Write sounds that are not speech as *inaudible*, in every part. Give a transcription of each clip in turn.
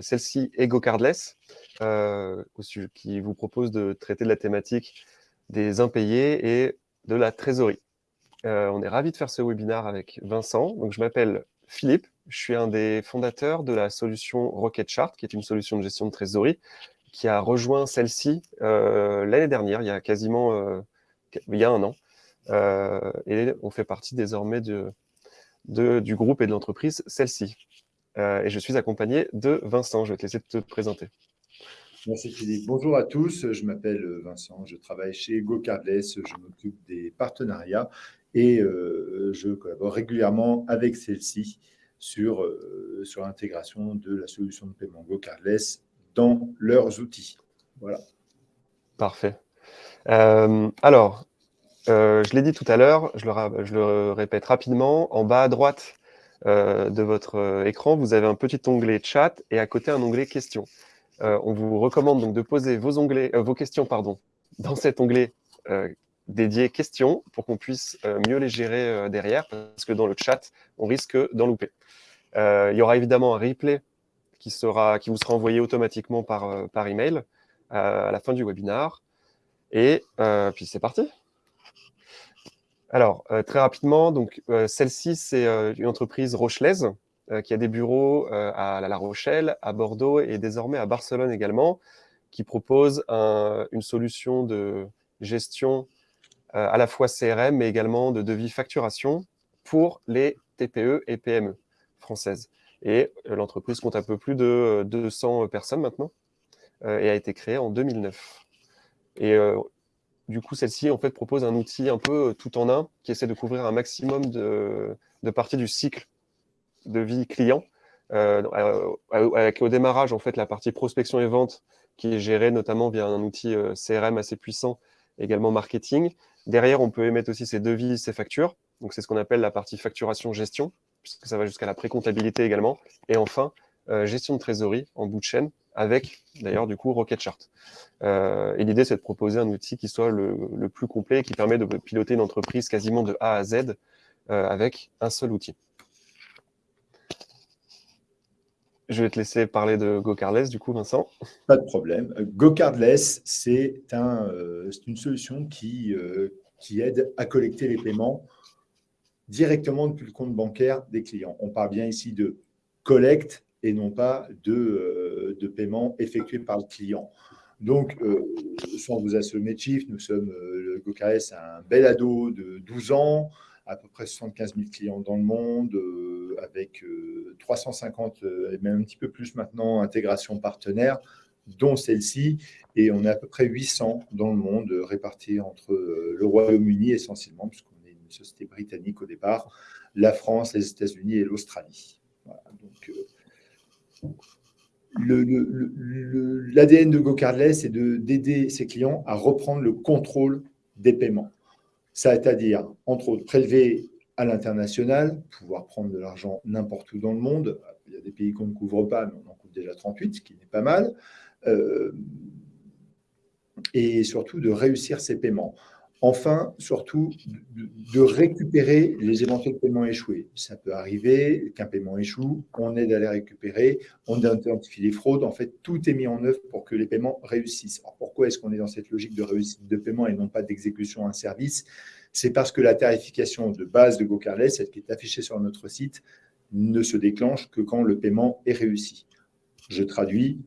celle-ci et GoCardless, euh, qui vous propose de traiter de la thématique des impayés et de la trésorerie. Euh, on est ravi de faire ce webinaire avec Vincent. Donc, je m'appelle Philippe, je suis un des fondateurs de la solution Rocketchart, qui est une solution de gestion de trésorerie, qui a rejoint celle-ci euh, l'année dernière, il y a quasiment il y a un an. et on fait partie désormais du groupe et de l'entreprise celle-ci. Euh, et je suis accompagné de Vincent. Je vais te laisser te présenter. Merci Philippe. Bonjour à tous, je m'appelle Vincent, je travaille chez GoCardless, je m'occupe des partenariats et euh, je collabore régulièrement avec celle-ci sur, euh, sur l'intégration de la solution de paiement GoCardless dans leurs outils. Voilà. Parfait. alors, je l'ai dit tout à l'heure, je, je, le répète rapidement, en bas à droite, euh, de votre euh, écran, vous avez un petit onglet chat et à côté un onglet questions. Euh, on vous recommande donc de poser vos questions pardon, dans cet onglet dédié questions pour qu'on puisse mieux les gérer derrière parce que dans le chat, on risque d'en louper. il y aura évidemment un replay qui, sera, qui vous sera envoyé automatiquement par, par email à la fin du webinar. Et puis c'est parti alors, euh, très rapidement, donc euh, celle-ci, c'est euh, une entreprise rochelaise qui a des bureaux à La Rochelle, à Bordeaux et désormais à Barcelone également, qui propose une solution de gestion à la fois CRM, mais également de devis facturation pour les TPE et PME françaises. Et l'entreprise compte un peu plus de 200 personnes maintenant et a été créée en 2009. Et du coup, celle-ci en fait propose un outil un peu euh, tout en un qui essaie de couvrir un maximum de, parties du cycle de vie client. Euh, euh, avec au démarrage, en fait, la partie prospection et vente qui est gérée notamment via un outil CRM assez puissant, également marketing. Derrière, on peut émettre aussi ses devis, ses factures. Donc, c'est ce qu'on appelle la partie facturation-gestion, puisque ça va jusqu'à la pré-comptabilité également. Et enfin, gestion de trésorerie en bout de chaîne, avec d'ailleurs du coup Rocketchart. Euh, et l'idée, c'est de proposer un outil qui soit le, plus complet, qui permet de piloter une entreprise quasiment de A à Z euh, avec un seul outil. Je vais te laisser parler de GoCardless, du coup, Vincent. Pas de problème. GoCardless, c'est un, euh, une solution qui, qui aide à collecter les paiements directement depuis le compte bancaire des clients. On parle bien ici de collecte et non pas de, euh, de paiement effectué par le client. Donc, euh, sans vous assommer de chiffres, nous sommes, euh, le un bel ado de 12 ans, à peu près 75 000 clients dans le monde, avec 350, et même un petit peu plus maintenant, intégrations partenaires, dont celle-ci, et on est à peu près 800 dans le monde, répartis entre le Royaume-Uni essentiellement, puisqu'on est une société britannique au départ, la France, les États-Unis et l'Australie. Voilà, donc, l'ADN de GoCardless, c'est d'aider ses clients à reprendre le contrôle des paiements. C'est-à-dire, entre autres, prélever à l'international, pouvoir prendre de l'argent n'importe où dans le monde. Il y a des pays qu'on ne couvre pas, mais on en couvre déjà 38, ce qui n'est pas mal. Euh, et surtout de réussir ces paiements. Enfin, surtout, de, récupérer les éventuels paiements échoués. Ça peut arriver qu'un paiement échoue, on aide à les récupérer, on identifie les fraudes. En fait, tout est mis en œuvre pour que les paiements réussissent. Alors, pourquoi est-ce qu'on est dans cette logique de réussite de paiement et non pas d'exécution un service? C'est parce que la tarification de base de GoCarless, celle qui est affichée sur notre site, ne se déclenche que quand le paiement est réussi. Je traduis,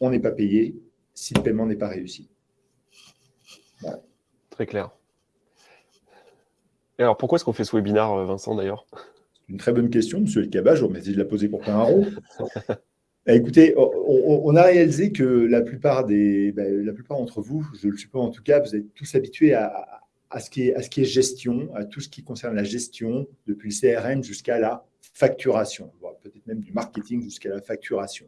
on n'est pas payé si le paiement n'est pas réussi. Très clair. Et alors, pourquoi est-ce qu'on fait ce webinaire, euh, Vincent, d'ailleurs? Une très bonne question, monsieur El Kaba. Je vous remercie de la poser pour plein un rond. Bah, écoutez, on, a réalisé que la plupart, des, bah, la plupart d'entre vous, je le suppose en tout cas, vous êtes tous habitués à, ce qui est, à ce qui est gestion, à tout ce qui concerne la gestion, depuis le CRM jusqu'à la facturation, peut-être même du marketing jusqu'à la facturation.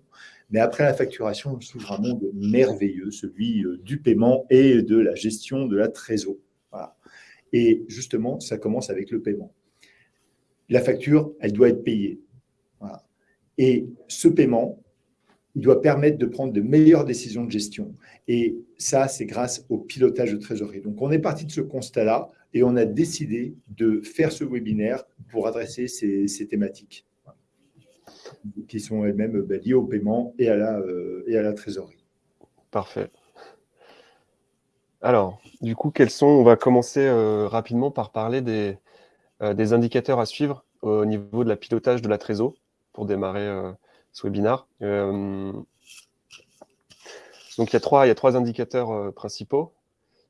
Mais après la facturation, s'ouvre un monde merveilleux, celui euh, du paiement et de la gestion de la trésorerie. Et justement, ça commence avec le paiement. La facture, elle doit être payée. Et ce paiement, il doit permettre de prendre de meilleures décisions de gestion. Et ça, c'est grâce au pilotage de trésorerie. Donc, on est parti de ce constat-là et on a décidé de faire ce webinaire pour adresser ces, ces thématiques. Qui sont elles-mêmes bah, liées au paiement et à la, et à la trésorerie. Parfait. Alors, du coup, quels sont On va commencer rapidement par parler des, des indicateurs à suivre au niveau de la pilotage de la trésor pour démarrer ce webinaire. Donc, il y a trois, il y a trois indicateurs euh, principaux.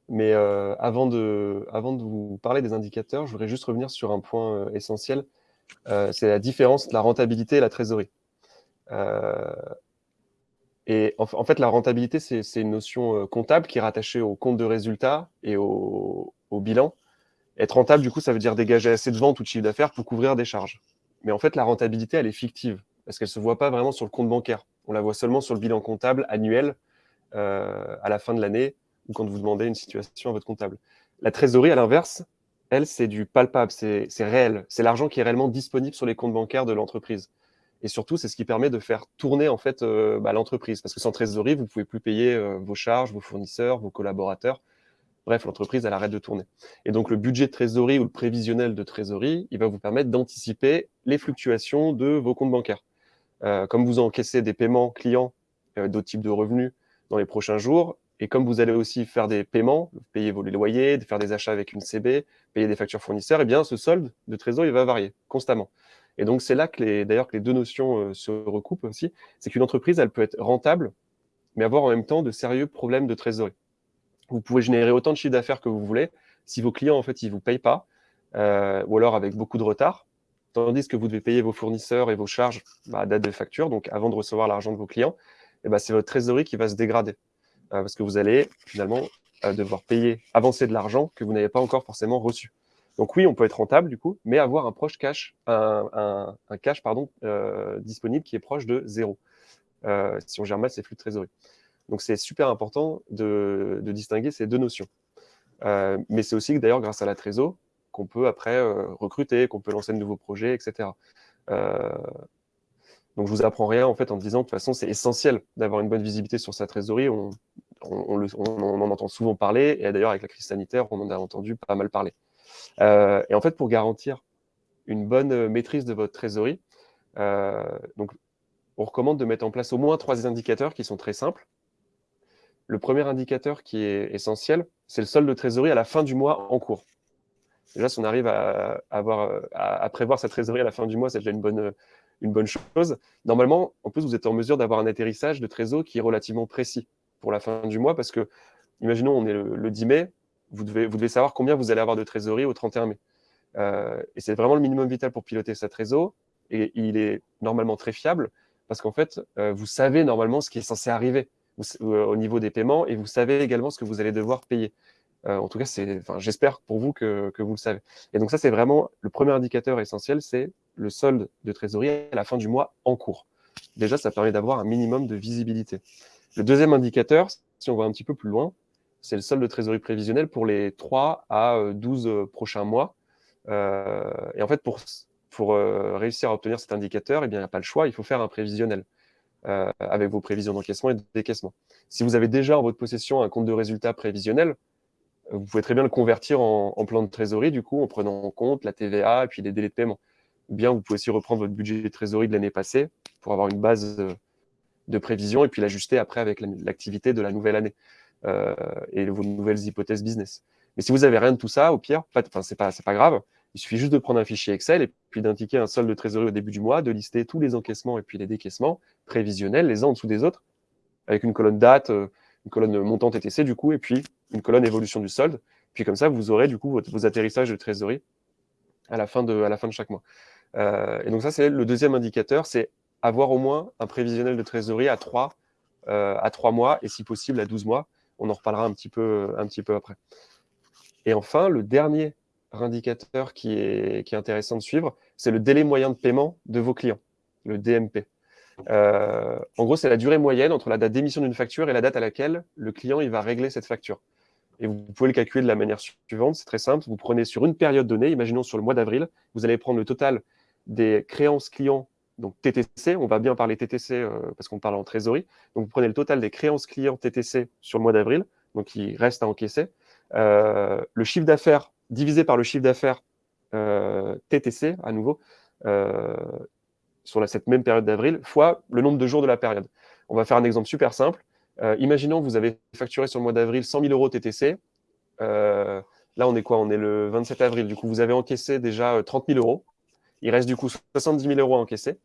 Mais euh, avant, de, avant de vous parler des indicateurs, je voudrais juste revenir sur un point euh, essentiel. C'est la différence entre la rentabilité et la trésorerie. et en, fait, la rentabilité, c'est une notion comptable qui est rattachée au compte de résultat et au, au, bilan. Être rentable, du coup, ça veut dire dégager assez de ventes ou de chiffre d'affaires pour couvrir des charges. Mais en fait, la rentabilité, elle est fictive parce qu'elle ne se voit pas vraiment sur le compte bancaire. On la voit seulement sur le bilan comptable annuel euh, à la fin de l'année ou quand vous demandez une situation à votre comptable. La trésorerie, à l'inverse, elle, c'est du palpable, c'est réel. C'est l'argent qui est réellement disponible sur les comptes bancaires de l'entreprise. Et surtout, c'est ce qui permet de faire tourner en fait euh, bah, l'entreprise. Parce que sans trésorerie, vous ne pouvez plus payer euh, vos charges, vos fournisseurs, vos collaborateurs. Bref, l'entreprise, elle arrête de tourner. Et donc, le budget de trésorerie ou le prévisionnel de trésorerie, il va vous permettre d'anticiper les fluctuations de vos comptes bancaires. comme vous encaissez des paiements clients d'autres types de revenus, dans les prochains jours. Et comme vous allez aussi faire des paiements, payer vos loyers, faire des achats avec une CB, payer des factures fournisseurs, eh bien, ce solde de trésor, il va varier constamment. Et donc, c'est là que d'ailleurs que les deux notions euh, se recoupent aussi. C'est qu'une entreprise, elle peut être rentable, mais avoir en même temps de sérieux problèmes de trésorerie. Vous pouvez générer autant de chiffre d'affaires que vous voulez. Si vos clients, en fait, ils vous payent pas, euh, ou alors avec beaucoup de retard, tandis que vous devez payer vos fournisseurs et vos charges bah, à date de facture, donc avant de recevoir l'argent de vos clients, eh ben, c'est votre trésorerie qui va se dégrader. Euh, parce que vous allez finalement euh, devoir payer, avancer de l'argent que vous n'avez pas encore forcément reçu. Donc oui, on peut être rentable du coup, mais avoir un proche cash, un, cash euh, disponible qui est proche de zéro. si on gère mal ses flux de trésorerie. Donc c'est super important de, distinguer ces deux notions. mais c'est aussi d'ailleurs grâce à la trésor qu'on peut après recruter, qu'on peut lancer de nouveaux projets, etc. Donc, je vous apprends rien en fait en disant de toute façon, c'est essentiel d'avoir une bonne visibilité sur sa trésorerie. On, en entend souvent parler, et d'ailleurs, avec la crise sanitaire, on en a entendu pas mal parler. Euh, et en fait, pour garantir une bonne maîtrise de votre trésorerie, euh, donc, on recommande de mettre en place au moins trois indicateurs qui sont très simples. Le premier indicateur qui est essentiel, c'est le solde de trésorerie à la fin du mois en cours. Déjà, si on arrive à, à prévoir sa trésorerie à la fin du mois, c'est déjà une bonne, une bonne chose. Normalement, en plus, vous êtes en mesure d'avoir un atterrissage de trésor qui est relativement précis pour la fin du mois, parce que, imaginons, on est le, 10 mai, vous devez, vous devez savoir combien vous allez avoir de trésorerie au 31 mai. Euh, et c'est vraiment le minimum vital pour piloter sa trésor, et il est normalement très fiable, parce qu'en fait, euh, vous savez normalement ce qui est censé arriver euh, au niveau des paiements, et vous savez également ce que vous allez devoir payer. En tout cas, j'espère pour vous que, que, vous le savez. Et donc ça, c'est vraiment le premier indicateur essentiel, c'est le solde de trésorerie à la fin du mois en cours. Déjà, ça permet d'avoir un minimum de visibilité. Le deuxième indicateur, si on va un petit peu plus loin, c'est le solde de trésorerie prévisionnel pour les 3 à 12 euh, prochains mois. Euh, et en fait, pour, pour euh, réussir à obtenir cet indicateur, eh il n'y a pas le choix, il faut faire un prévisionnel avec vos prévisions d'encaissement et de décaissement. Si vous avez déjà en votre possession un compte de résultat prévisionnel, vous pouvez très bien le convertir en, plan de trésorerie, du coup, en prenant en compte la TVA et puis les délais de paiement ou bien vous pouvez aussi reprendre votre budget de trésorerie de l'année passée pour avoir une base de prévision et puis l'ajuster après avec l'activité de la nouvelle année euh, et vos nouvelles hypothèses business. Mais si vous n'avez rien de tout ça, au pire, c'est pas, pas grave. Il suffit juste de prendre un fichier Excel et puis d'indiquer un solde de trésorerie au début du mois, de lister tous les encaissements et puis les décaissements prévisionnels, les uns en dessous des autres, avec une colonne date, euh, une colonne montant TTC du coup, et puis une colonne évolution du solde. Puis comme ça, vous aurez du coup vos atterrissages de trésorerie à la fin de, à la fin de chaque mois. Euh, et donc ça, c'est le deuxième indicateur, c'est avoir au moins un prévisionnel de trésorerie à 3, euh, à 3 mois et si possible à 12 mois. On en reparlera un petit peu, un petit peu après. Et enfin, le dernier indicateur qui est, qui est intéressant de suivre, c'est le délai moyen de paiement de vos clients, le DMP. Euh, en gros, c'est la durée moyenne entre la date d'émission d'une facture et la date à laquelle le client il va régler cette facture. Et vous pouvez le calculer de la manière suivante, c'est très simple. Vous prenez sur une période donnée, imaginons sur le mois d'avril, vous allez prendre le total des créances clients, donc TTC, on va bien parler TTC euh, parce qu'on parle en trésorerie. Donc vous prenez le total des créances clients TTC sur le mois d'avril, donc il reste à encaisser. Euh, le chiffre d'affaires divisé par le chiffre d'affaires TTC, à nouveau, sur cette même période d'avril, fois le nombre de jours de la période. On va faire un exemple super simple. Euh, imaginons que vous avez facturé sur le mois d'avril 100 000 euros TTC. Euh, là, on est quoi? On est le 27 avril. Du coup, vous avez encaissé déjà 30 000 euros. Il reste du coup 70 000 euros à encaisser.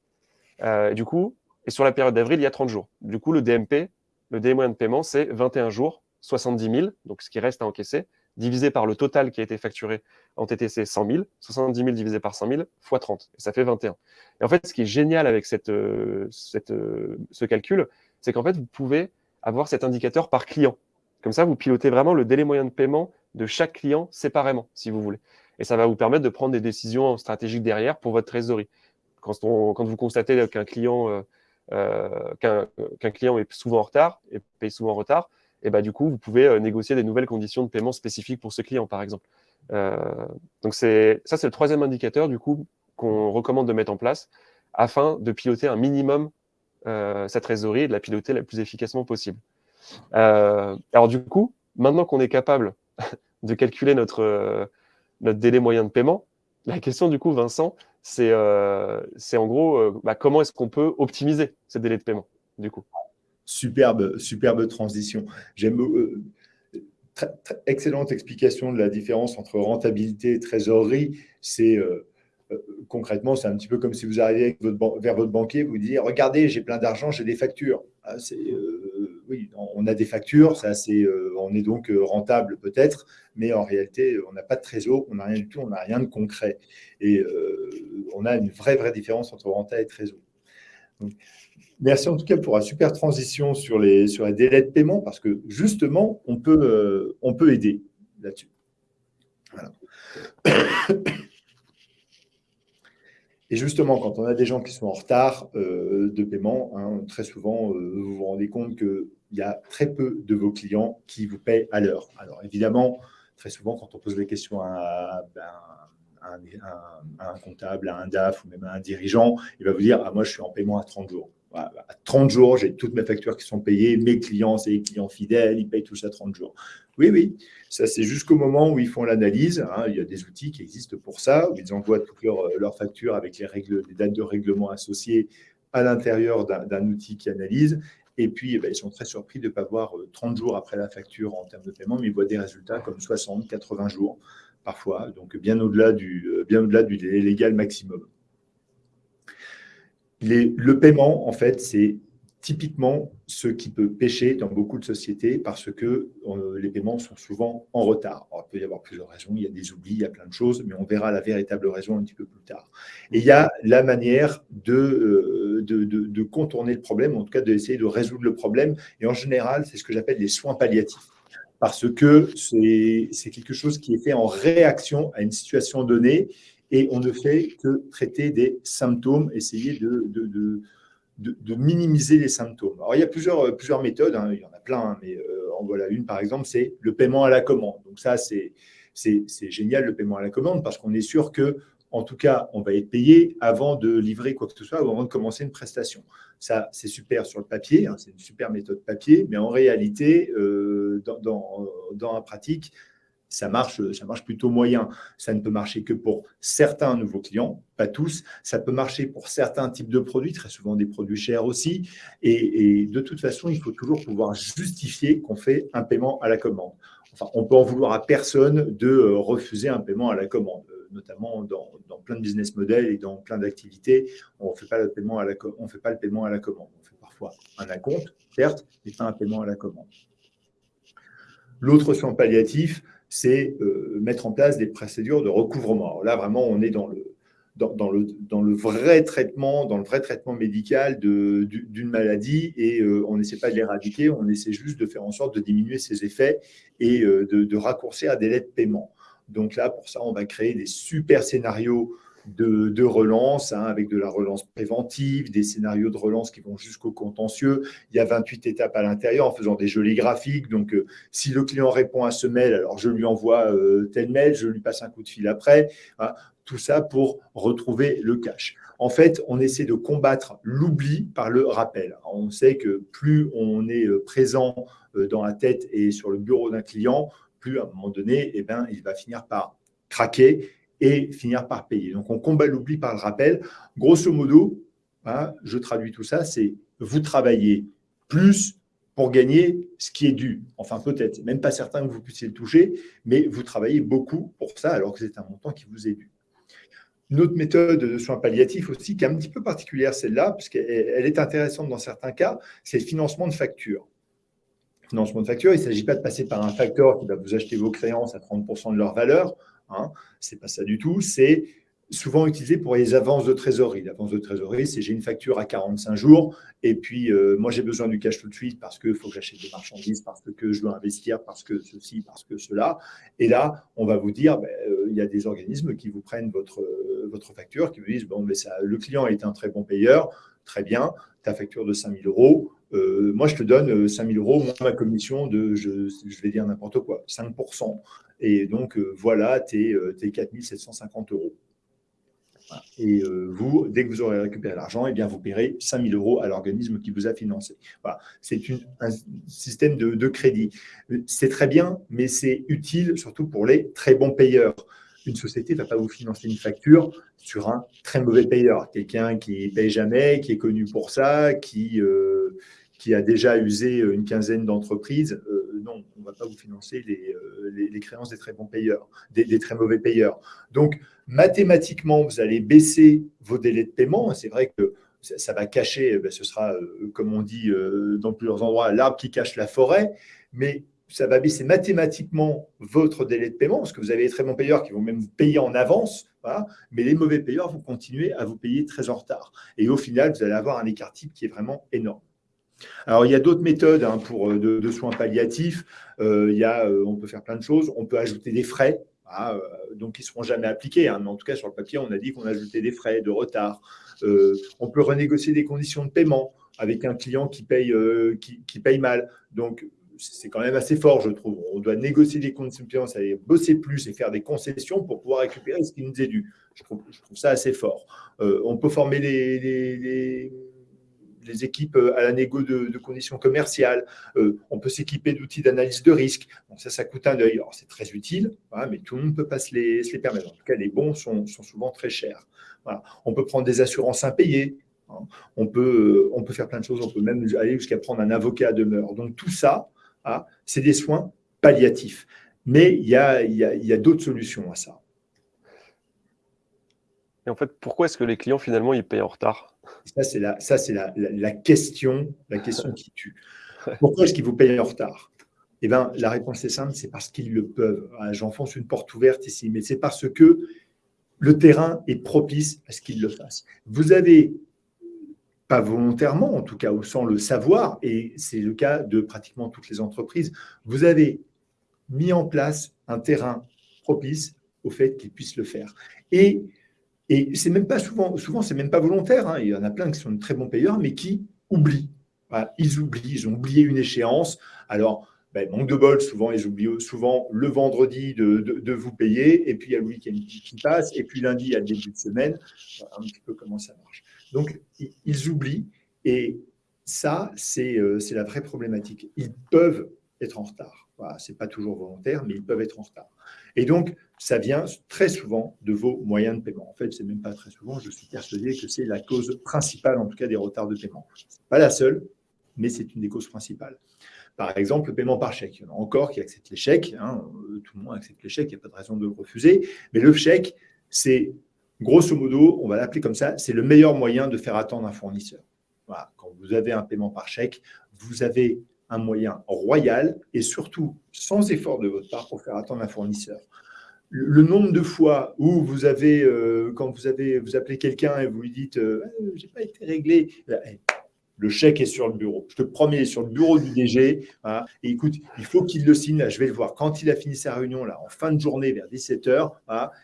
du coup, et sur la période d'avril, il y a 30 jours. Du coup, le DMP, le délai moyen de paiement, c'est 21 jours, 70 000, donc ce qui reste à encaisser, divisé par le total qui a été facturé en TTC 100 000, 70 000 divisé par 100 000, fois 30, et ça fait 21. Et en fait, ce qui est génial avec cette, euh, cette, euh, ce calcul, c'est qu'en fait, vous pouvez avoir cet indicateur par client. Comme ça, vous pilotez vraiment le délai moyen de paiement de chaque client séparément, si vous voulez. Et ça va vous permettre de prendre des décisions stratégiques derrière pour votre trésorerie. Quand, quand vous constatez qu'un client, euh, client est souvent en retard et paye souvent en retard, et bah, du coup, vous pouvez euh, négocier des nouvelles conditions de paiement spécifiques pour ce client, par exemple. Euh, donc ça, c'est le troisième indicateur, du coup, qu'on recommande de mettre en place afin de piloter un minimum euh, sa trésorerie et de la piloter le plus efficacement possible. alors du coup, maintenant qu'on est capable *laughs* de calculer notre, notre délai moyen de paiement, la question du coup, Vincent, c'est en gros bah, comment est-ce qu'on peut optimiser ce délai de paiement, du coup? Superbe, superbe transition. J'aime euh, excellente explication de la différence entre rentabilité et trésorerie. C'est euh, euh, concrètement, c'est un petit peu comme si vous arriviez vers votre banquier, vous dites regardez, j'ai plein d'argent, j'ai des factures. Ah, oui, on a des factures, ça, c'est, on est donc rentable peut-être, mais en réalité, on n'a pas de trésor, on n'a rien du tout, on n'a rien de concret. Et on a une vraie, vraie différence entre renta et trésor. Merci en tout cas pour la super transition sur les, sur les délais de paiement, parce que justement, on peut, euh, on peut aider là-dessus. *coughs* Et justement, quand on a des gens qui sont en retard euh, de paiement, hein, très souvent, euh, vous vous rendez compte qu'il y a très peu de vos clients qui vous paient à l'heure. Alors évidemment, très souvent, quand on pose des questions à, ben, un, comptable, à un DAF ou même à un dirigeant, il va vous dire ah, Moi, je suis en paiement à 30 jours à 30 jours, j'ai toutes mes factures qui sont payées, mes clients, c'est les clients fidèles, ils payent tous à 30 jours. Oui, oui, ça c'est jusqu'au moment où ils font l'analyse. Hein. il y a des outils qui existent pour ça, où ils envoient toutes leurs, factures avec les, dates de règlement associées à l'intérieur d'un outil qui analyse. Et puis, eh ben, ils sont très surpris de ne pas voir 30 euh, jours après la facture en termes de paiement, mais ils voient des résultats comme 60, 80 jours parfois, donc bien au-delà du, euh, bien au-delà du délai légal maximum le paiement, en fait, c'est typiquement ce qui peut pêcher dans beaucoup de sociétés parce que euh, les paiements sont souvent en retard. il peut y avoir plusieurs raisons, il y a des oublis, il y a plein de choses, mais on verra la véritable raison un petit peu plus tard. Et il y a la manière de, euh, de, contourner le problème, en tout cas d'essayer de résoudre le problème. Et en général, c'est ce que j'appelle les soins palliatifs parce que c'est quelque chose qui est fait en réaction à une situation donnée et on ne fait que traiter des symptômes, essayer de, de, minimiser les symptômes. Alors, il y a plusieurs, plusieurs méthodes, hein. il y en a plein, hein, mais euh, en voilà une par exemple, c'est le paiement à la commande. Donc ça, c'est génial le paiement à la commande parce qu'on est sûr que, en tout cas, on va être payé avant de livrer quoi que ce soit ou avant de commencer une prestation. Ça, c'est super sur le papier, hein, c'est une super méthode papier, mais en réalité, euh, dans, dans, dans, la pratique, ça marche, ça marche plutôt moyen. Ça ne peut marcher que pour certains nouveaux clients, pas tous. Ça peut marcher pour certains types de produits, très souvent des produits chers aussi. Et, de toute façon, il faut toujours pouvoir justifier qu'on fait un paiement à la commande. Enfin, on peut en vouloir à personne de euh, refuser un paiement à la commande, euh, notamment dans, plein de business models et dans plein d'activités. On ne fait pas le paiement à la commande. On fait parfois un acompte, certes, mais pas un paiement à la commande. L'autre soin palliatif, c'est euh, mettre en place des procédures de recouvrement. là, vraiment, on est dans le, vrai traitement, dans le vrai traitement médical d'une maladie et euh, on n'essaie pas de l'éradiquer, on essaie juste de faire en sorte de diminuer ses effets et euh, de, de, raccourcir un délai de paiement. Donc là, pour ça, on va créer des super scénarios de, relance, hein, avec de la relance préventive, des scénarios de relance qui vont jusqu'au contentieux. Il y a 28 étapes à l'intérieur en faisant des jolis graphiques. Donc, euh, si le client répond à ce mail, alors je lui envoie euh, tel mail, je lui passe un coup de fil après. Hein, tout ça pour retrouver le cash. En fait, on essaie de combattre l'oubli par le rappel. On sait que plus on est euh, présent dans la tête et sur le bureau d'un client, plus à un moment donné, eh ben, il va finir par craquer et finir par payer. Donc, on combat l'oubli par le rappel. Grosso modo, hein, je traduis tout ça, c'est vous travaillez plus pour gagner ce qui est dû. Enfin, peut-être, même pas certain que vous puissiez le toucher, mais vous travaillez beaucoup pour ça alors que c'est un montant qui vous est dû. Une autre méthode de soins palliatifs aussi, qui est un petit peu particulière, celle-là, parce qu'elle est intéressante dans certains cas, c'est le financement de factures. Financement de factures, il ne s'agit pas de passer par un facteur qui va vous acheter vos créances à 30% de leur valeur. Hein, ce n'est pas ça du tout. C'est souvent utilisé pour les avances de trésorerie. L'avance de trésorerie, c'est j'ai une facture à 45 jours et puis euh, moi j'ai besoin du cash tout de suite parce qu'il faut que j'achète des marchandises, parce que je dois investir, parce que ceci, parce que cela. Et là, on va vous dire, ben, euh, il y a des organismes qui vous prennent votre, euh, votre facture, qui vous disent, bon, mais ça, le client est un très bon payeur, très bien, ta facture de 5000 euros, moi je te donne 5000 euros, moins ma commission de, je, vais dire n'importe quoi, 5%. Et donc voilà tes, tes 4750 euros. Et euh, vous, dès que vous aurez récupéré l'argent, eh bien, vous paierez 5 000 euros à l'organisme qui vous a financé. Voilà. C'est un système de, crédit. C'est très bien, mais c'est utile surtout pour les très bons payeurs. Une société ne va pas vous financer une facture sur un très mauvais payeur. Quelqu'un qui ne paye jamais, qui est connu pour ça, qui, euh, qui a déjà usé une quinzaine d'entreprises. Euh, non, on ne va pas vous financer les, les, créances des très bons payeurs, des, très mauvais payeurs. Donc, mathématiquement, vous allez baisser vos délais de paiement. C'est vrai que ça, va cacher, ben, ce sera, euh, comme on dit euh, dans plusieurs endroits, l'arbre qui cache la forêt, mais ça va baisser mathématiquement votre délai de paiement, parce que vous avez des très bons payeurs qui vont même vous payer en avance, mais les mauvais payeurs vont continuer à vous payer très en retard. Et au final, vous allez avoir un écart type qui est vraiment énorme. Alors, il y a d'autres méthodes hein, pour, euh, de, soins palliatifs. il y a, on peut faire plein de choses. On peut ajouter des frais. Ah, euh, donc, ils ne seront jamais appliqués. Hein. Mais en tout cas, sur le papier, on a dit qu'on ajoutait des frais de retard. Euh, on peut renégocier des conditions de paiement avec un client qui paye, euh, qui, paye mal. Donc, c'est quand même assez fort, je trouve. On doit négocier des conditions de paiement, veut bosser plus et faire des concessions pour pouvoir récupérer ce qui nous est dû. Je trouve, ça assez fort. on peut former les équipes euh, à la négo de, conditions commerciales. Euh, on peut s'équiper d'outils d'analyse de risque. Ça, ça coûte un œil. Alors, c'est très utile, mais tout le monde ne peut pas se les, permettre. En tout cas, les bons sont, souvent très chers. On peut prendre des assurances impayées. Hein. On, peut, on peut faire plein de choses. On peut même aller jusqu'à prendre un avocat à demeure. Donc, tout ça, hein, c'est des soins palliatifs. Mais il y a d'autres solutions à ça. Et en fait, pourquoi est-ce que les clients, finalement, ils payent en retard? Ça, c'est la, ça, c'est la, la, question, la question qui tue. *laughs* Pourquoi est-ce qu'ils vous payent en retard? Eh bien, la réponse est simple, c'est parce qu'ils le peuvent. Ah, j'enfonce une porte ouverte ici, mais c'est parce que le terrain est propice à ce qu'ils le fassent. Vous avez, pas volontairement, en tout cas, ou sans le savoir, et c'est le cas de pratiquement toutes les entreprises, vous avez mis en place un terrain propice au fait qu'ils puissent le faire. Et et c'est même pas souvent, souvent c'est même pas volontaire. Hein. Il y en a plein qui sont de très bons payeurs, mais qui oublient. ils oublient, ils ont oublié une échéance. Alors, ben, manque de bol, souvent ils oublient souvent le vendredi de, vous payer, et puis il y a le week-end qui passe, et puis lundi, il y a le début de semaine. un petit peu comment ça marche. Donc, ils oublient, et ça, euh, c'est la vraie problématique. Ils peuvent être en retard. Voilà, ce n'est pas toujours volontaire, mais ils peuvent être en retard. Et donc, ça vient très souvent de vos moyens de paiement. En fait, ce n'est même pas très souvent, je suis persuadé que c'est la cause principale, en tout cas, des retards de paiement. pas la seule, mais c'est une des causes principales. Par exemple, le paiement par chèque. Il y en a encore qui acceptent les chèques. Hein. Tout le monde accepte les chèques, il n'y a pas de raison de le refuser. Mais le chèque, c'est grosso modo, on va l'appeler comme ça, c'est le meilleur moyen de faire attendre un fournisseur. Quand vous avez un paiement par chèque, vous avez un moyen royal et surtout sans effort de votre part pour faire attendre un fournisseur. Le, nombre de fois où vous avez, euh, quand vous avez, vous appelez quelqu'un et vous lui dites euh, ah, j'ai pas été réglé, le chèque est sur le bureau. Je te promets, il est sur le bureau du DG. et écoute, il faut qu'il le signe. je vais le voir quand il a fini sa réunion, là, en fin de journée, vers 17h.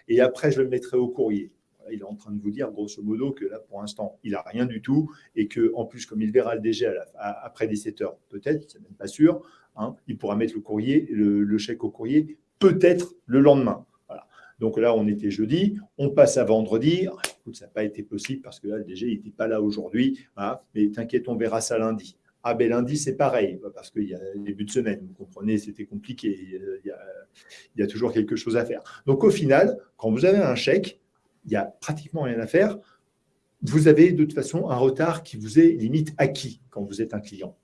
et après, je le mettrai au courrier il est en train de vous dire, grosso modo, que là, pour l'instant, il n'a rien du tout et que en plus, comme il verra le DG après 17 heures, peut-être, c'est même pas sûr, hein, il pourra mettre le courrier, le, chèque au courrier, peut-être le lendemain. Donc là, on était jeudi, on passe à vendredi. ça n'a pas été possible parce que là, le DG n'était pas là aujourd'hui. mais t'inquiète, on verra ça lundi. Ah ben lundi, c'est pareil, parce qu'il y a début de semaine, vous comprenez, c'était compliqué, il y, a, toujours quelque chose à faire. Donc au final, quand vous avez un chèque, il n'y a pratiquement rien à faire. vous avez de toute façon un retard qui vous est limite acquis quand vous êtes un client.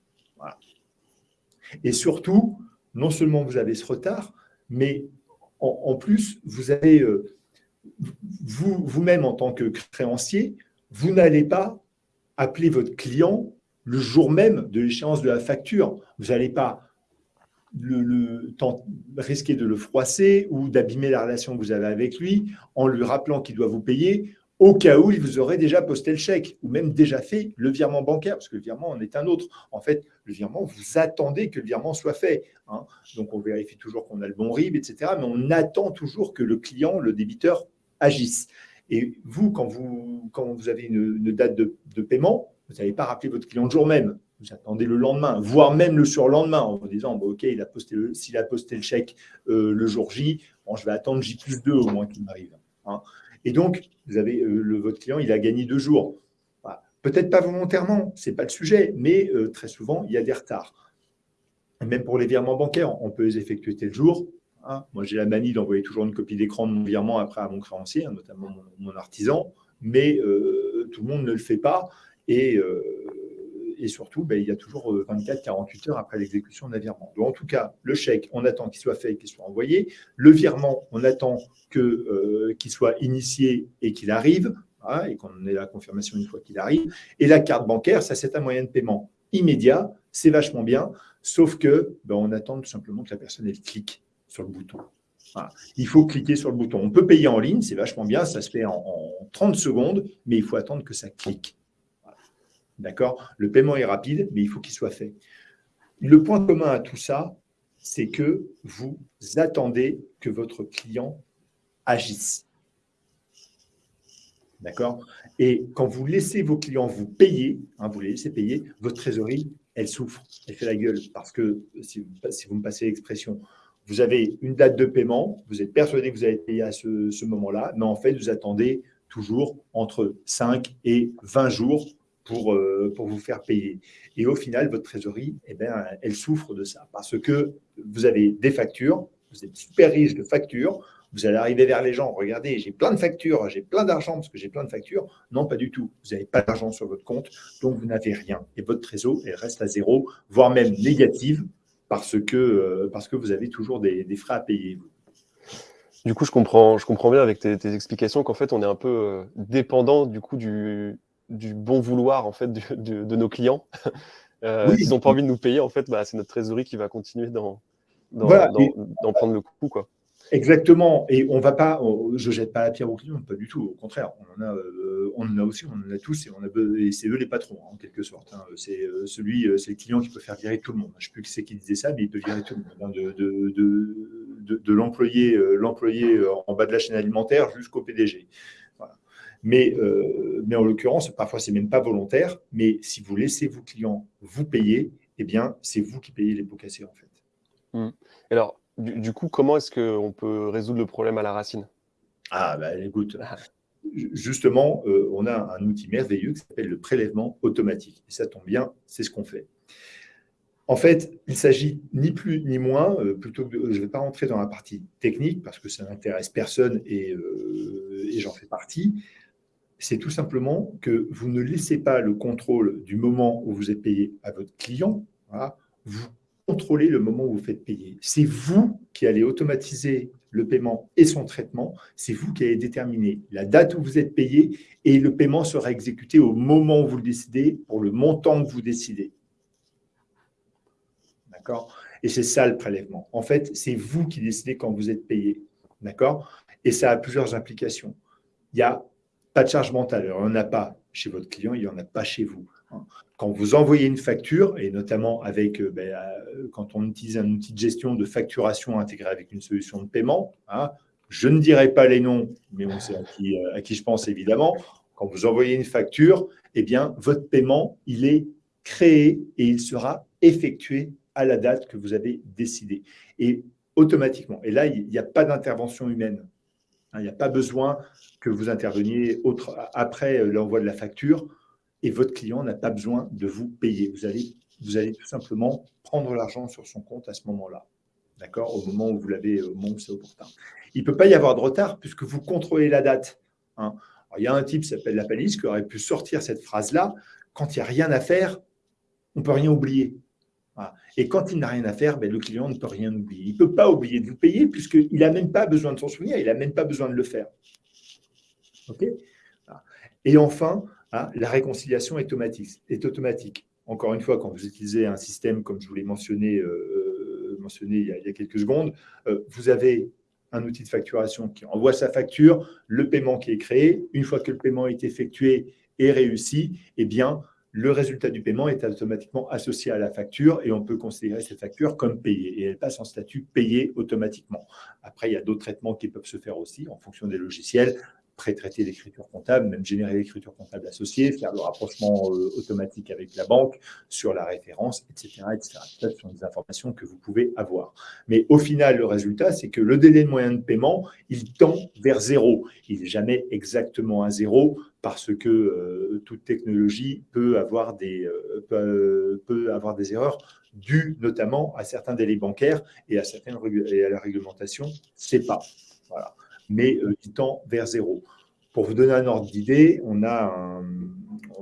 Et surtout, non seulement vous avez ce retard, mais en, plus, vous avez, euh, vous-même en tant que créancier, vous n'allez pas appeler votre client le jour même de l'échéance de la facture. Vous n'allez pas le, risquer de le froisser ou d'abîmer la relation que vous avez avec lui en lui rappelant qu'il doit vous payer au cas où il vous aurait déjà posté le chèque ou même déjà fait le virement bancaire, parce que le virement en est un autre. En fait, le virement, vous attendez que le virement soit fait. Hein. Donc, on vérifie toujours qu'on a le bon RIB, etc. Mais on attend toujours que le client, le débiteur, agisse. Et vous, quand vous, quand vous avez une, date de, paiement, vous n'allez pas rappeler votre client le jour même. Vous attendez le lendemain, voire même le surlendemain, en vous disant OK, il a posté s'il a posté le chèque euh, le jour J, bon, je vais attendre J plus 2 au moins qu'il m'arrive. Hein. Et donc, vous avez euh, le, votre client, il a gagné deux jours. Peut-être pas volontairement, ce n'est pas le sujet, mais euh, très souvent, il y a des retards. Même pour les virements bancaires, on peut les effectuer tel jour. Hein. Moi, j'ai la manie d'envoyer toujours une copie d'écran de mon virement après à mon créancier, hein, notamment mon, artisan, mais tout le monde ne le fait pas. Et et surtout, ben, il y a toujours 24-48 euh, heures après l'exécution d'un virement. Donc, en tout cas, le chèque, on attend qu'il soit fait et qu'il soit envoyé. Le virement, on attend euh, qu'il soit initié et qu'il arrive, hein, et qu'on ait la confirmation une fois qu'il arrive. Et la carte bancaire, ça, c'est un moyen de paiement immédiat, c'est vachement bien, sauf que ben, on attend tout simplement que la personne, clique sur le bouton. Il faut cliquer sur le bouton. On peut payer en ligne, c'est vachement bien, ça se fait en 30 secondes, mais il faut attendre que ça clique. D'accord? Le paiement est rapide, mais il faut qu'il soit fait. Le point commun à tout ça, c'est que vous attendez que votre client agisse. D'accord? Et quand vous laissez vos clients vous payer, hein, vous les laissez payer, votre trésorerie, elle souffre, elle fait la gueule. Parce que, si vous, me passez l'expression, vous avez une date de paiement, vous êtes persuadé que vous allez payer à ce, ce moment-là, mais en fait, vous attendez toujours entre 5 et 20 jours pour, euh, pour vous faire payer. Et au final, votre trésorerie, eh bien, elle souffre de ça parce que vous avez des factures, vous êtes super riche de factures, vous allez arriver vers les gens, regardez, j'ai plein de factures, j'ai plein d'argent parce que j'ai plein de factures. Non, pas du tout. Vous n'avez pas d'argent sur votre compte, donc vous n'avez rien. Et votre trésor, elle reste à zéro, voire même négative parce que, euh, parce que vous avez toujours des, frais à payer. Du coup, je comprends, je comprends bien avec tes, tes explications qu'en fait, on est un peu euh, dépendant du coup du, du bon vouloir en fait de, nos clients. *laughs* Euh, S'ils n'ont pas envie de nous payer, en fait, bah, c'est notre trésorerie qui va continuer d'en prendre le coup. Quoi. Exactement. Et on va pas, je jette pas la pierre aux clients, pas du tout. Au contraire, on en a, euh, on en a aussi, on en a tous, et, on a, c'est eux les patrons, hein, en quelque sorte. Hein. C'est euh, celui, euh, c'est le client qui peut faire virer tout le monde. Je ne sais plus qui c'est qui disait ça, mais il peut virer tout le monde. Hein, de, de, de, l'employé, l'employé en bas de la chaîne alimentaire jusqu'au PDG. Mais, euh, mais en l'occurrence, parfois, ce n'est même pas volontaire. Mais si vous laissez vos clients vous payer, eh bien, c'est vous qui payez les pots cassés, en fait. Mmh. Alors, du, coup, comment est-ce qu'on peut résoudre le problème à la racine? Ah, bah écoute, justement, euh, on a un outil merveilleux qui s'appelle le prélèvement automatique. Et ça tombe bien, c'est ce qu'on fait. En fait, il s'agit ni plus ni moins, euh, plutôt que je ne vais pas rentrer dans la partie technique parce que ça n'intéresse personne et, et j'en fais partie, c'est tout simplement que vous ne laissez pas le contrôle du moment où vous êtes payé à votre client. vous contrôlez le moment où vous faites payer. C'est vous qui allez automatiser le paiement et son traitement. C'est vous qui allez déterminer la date où vous êtes payé et le paiement sera exécuté au moment où vous le décidez pour le montant que vous décidez. D'accord? Et c'est ça le prélèvement. En fait, c'est vous qui décidez quand vous êtes payé. D'accord? Et ça a plusieurs implications. Il y a pas de charge mentale. Alors, il n'y en a pas chez votre client, il n'y en a pas chez vous. Quand vous envoyez une facture, et notamment avec, euh, ben, euh, quand on utilise un outil de gestion de facturation intégré avec une solution de paiement, hein, je ne dirai pas les noms, mais on sait à qui, euh, à qui je pense évidemment. Quand vous envoyez une facture, eh bien, votre paiement, il est créé et il sera effectué à la date que vous avez décidé. Et automatiquement. Et là, il n'y a pas d'intervention humaine. Hein, il n'y a pas besoin que vous interveniez après l'envoi de la facture et votre client n'a pas besoin de vous payer. Vous allez, tout simplement prendre l'argent sur son compte à ce moment-là. D'accord? Au moment où vous l'avez, au moment. Il ne peut pas y avoir de retard puisque vous contrôlez la date. Hein. il y a un type qui s'appelle la palisse qui aurait pu sortir cette phrase-là. Quand il n'y a rien à faire, on ne peut rien oublier. Et quand il n'a rien à faire, ben, le client ne peut rien oublier. Il ne peut pas oublier de vous payer puisqu'il n'a même pas besoin de s'en souvenir, il n'a même pas besoin de le faire. Et enfin, hein, la réconciliation est automatique, est automatique. Encore une fois, quand vous utilisez un système comme je vous l'ai mentionné, euh, euh, il, y a, quelques secondes, euh, vous avez un outil de facturation qui envoie sa facture, le paiement qui est créé. Une fois que le paiement est effectué et réussi, eh bien, le résultat du paiement est automatiquement associé à la facture et on peut considérer cette facture comme payée et elle passe en statut payé automatiquement. Après, il y a d'autres traitements qui peuvent se faire aussi en fonction des logiciels pré-traiter l'écriture comptable, même générer l'écriture comptable associée, faire le rapprochement euh, automatique avec la banque sur la référence, etc. etc. ce sont des informations que vous pouvez avoir. Mais au final, le résultat, c'est que le délai de moyen de paiement, il tend vers zéro. Il n'est jamais exactement à zéro parce que euh, toute technologie peut avoir, des, euh, peut, avoir des erreurs dues notamment à certains délais bancaires et à, certaines, et à la réglementation pas. Voilà mais euh, qui tend vers zéro. Pour vous donner un ordre d'idée, on a,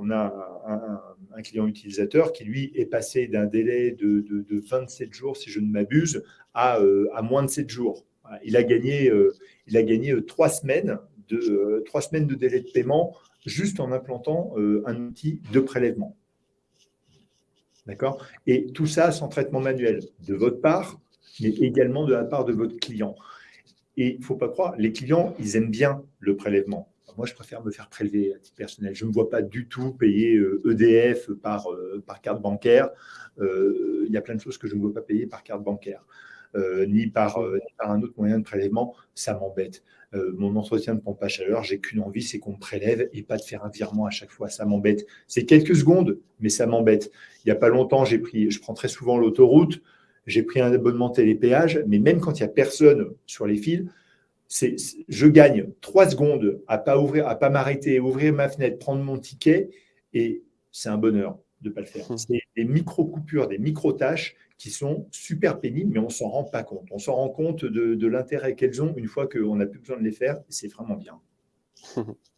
un, client utilisateur qui, lui, est passé d'un délai de, 27 jours, si je ne m'abuse, à, euh, moins de 7 jours. Il a gagné, euh, il a gagné 3 semaines de, 3 semaines de délai de paiement juste en implantant un outil de prélèvement. D'accord? Et tout ça sans traitement manuel de votre part, mais également de la part de votre client. Et il ne faut pas croire, les clients, ils aiment bien le prélèvement. Moi, je préfère me faire prélever à titre personnel. Je ne me vois pas du tout payer EDF euh, e par, euh, par carte bancaire. Euh, il y a plein de choses que je ne vois pas payer par carte bancaire, ni, par, par, un autre moyen de prélèvement. Ça m'embête. mon entretien de pompe à chaleur, j'ai qu'une envie, c'est qu'on me prélève et pas de faire un virement à chaque fois. Ça m'embête. C'est quelques secondes, mais ça m'embête. Il n'y a pas longtemps, j'ai pris, je prends très souvent l'autoroute j'ai pris un abonnement télépéage, mais même quand il n'y a personne sur les fils, je gagne trois secondes à pas ouvrir, à pas m'arrêter, ouvrir ma fenêtre, prendre mon ticket, et c'est un bonheur de ne pas le faire. Mmh. C'est des micro-coupures, des micro-tâches qui sont super pénibles, mais on ne s'en rend pas compte. On s'en rend compte de, de l'intérêt qu'elles ont une fois qu'on n'a plus besoin de les faire, et c'est vraiment bien. *laughs*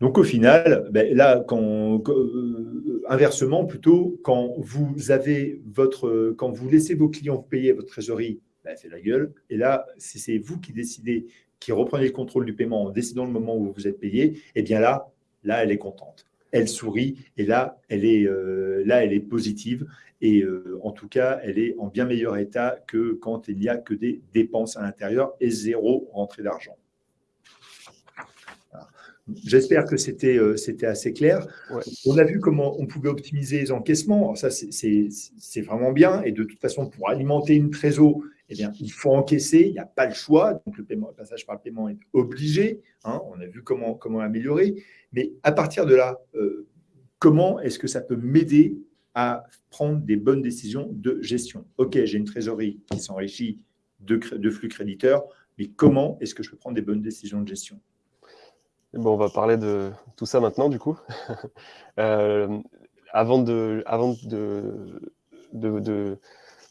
Donc au final, ben, là, euh, inversement plutôt, quand vous avez votre, quand vous laissez vos clients payer votre trésorerie, ben, c'est la gueule. Et là, si c'est vous qui décidez, qui reprenez le contrôle du paiement en décidant le moment où vous êtes payé, eh bien là, là, elle est contente. Elle sourit et là, elle est, euh, là, elle est positive. Et euh, en tout cas, elle est en bien meilleur état que quand il n'y a que des dépenses à l'intérieur et zéro rentrée d'argent. J'espère que c'était euh, assez clair. On a vu comment on pouvait optimiser les encaissements. ça, c'est vraiment bien. Et de toute façon, pour alimenter une trésor, eh bien, il faut encaisser. Il n'y a pas le choix. Donc, le, paiement, passage par le paiement est obligé. Hein. on a vu comment, comment améliorer. Mais à partir de là, euh, comment est-ce que ça peut m'aider à prendre des bonnes décisions de gestion? Ok, j'ai une trésorerie qui s'enrichit de, de flux créditeurs, mais comment est-ce que je peux prendre des bonnes décisions de gestion? Bon, on va parler de tout ça maintenant, du coup. *laughs* Euh, avant de, de, de,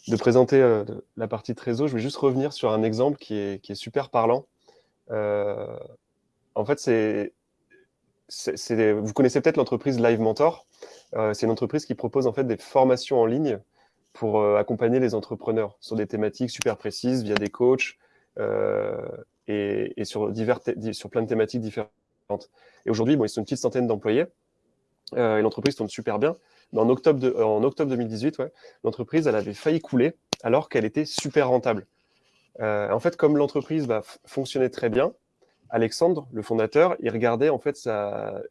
de, présenter euh, la partie trésor, je vais juste revenir sur un exemple qui est, qui est super parlant. Euh, en fait, c'est, vous connaissez peut-être l'entreprise Live Mentor. c'est une entreprise qui propose en fait des formations en ligne pour accompagner les entrepreneurs sur des thématiques super précises via des coachs et, et, sur, divers sur plein de thématiques différentes. Et aujourd'hui, bon, ils sont une petite centaine d'employés euh, et l'entreprise tourne super bien. Mais en octobre, de, en octobre 2018, ouais, l'entreprise, elle avait failli couler alors qu'elle était super rentable. Euh, en fait, comme l'entreprise bah, fonctionnait très bien, Alexandre, le fondateur, il regardait en fait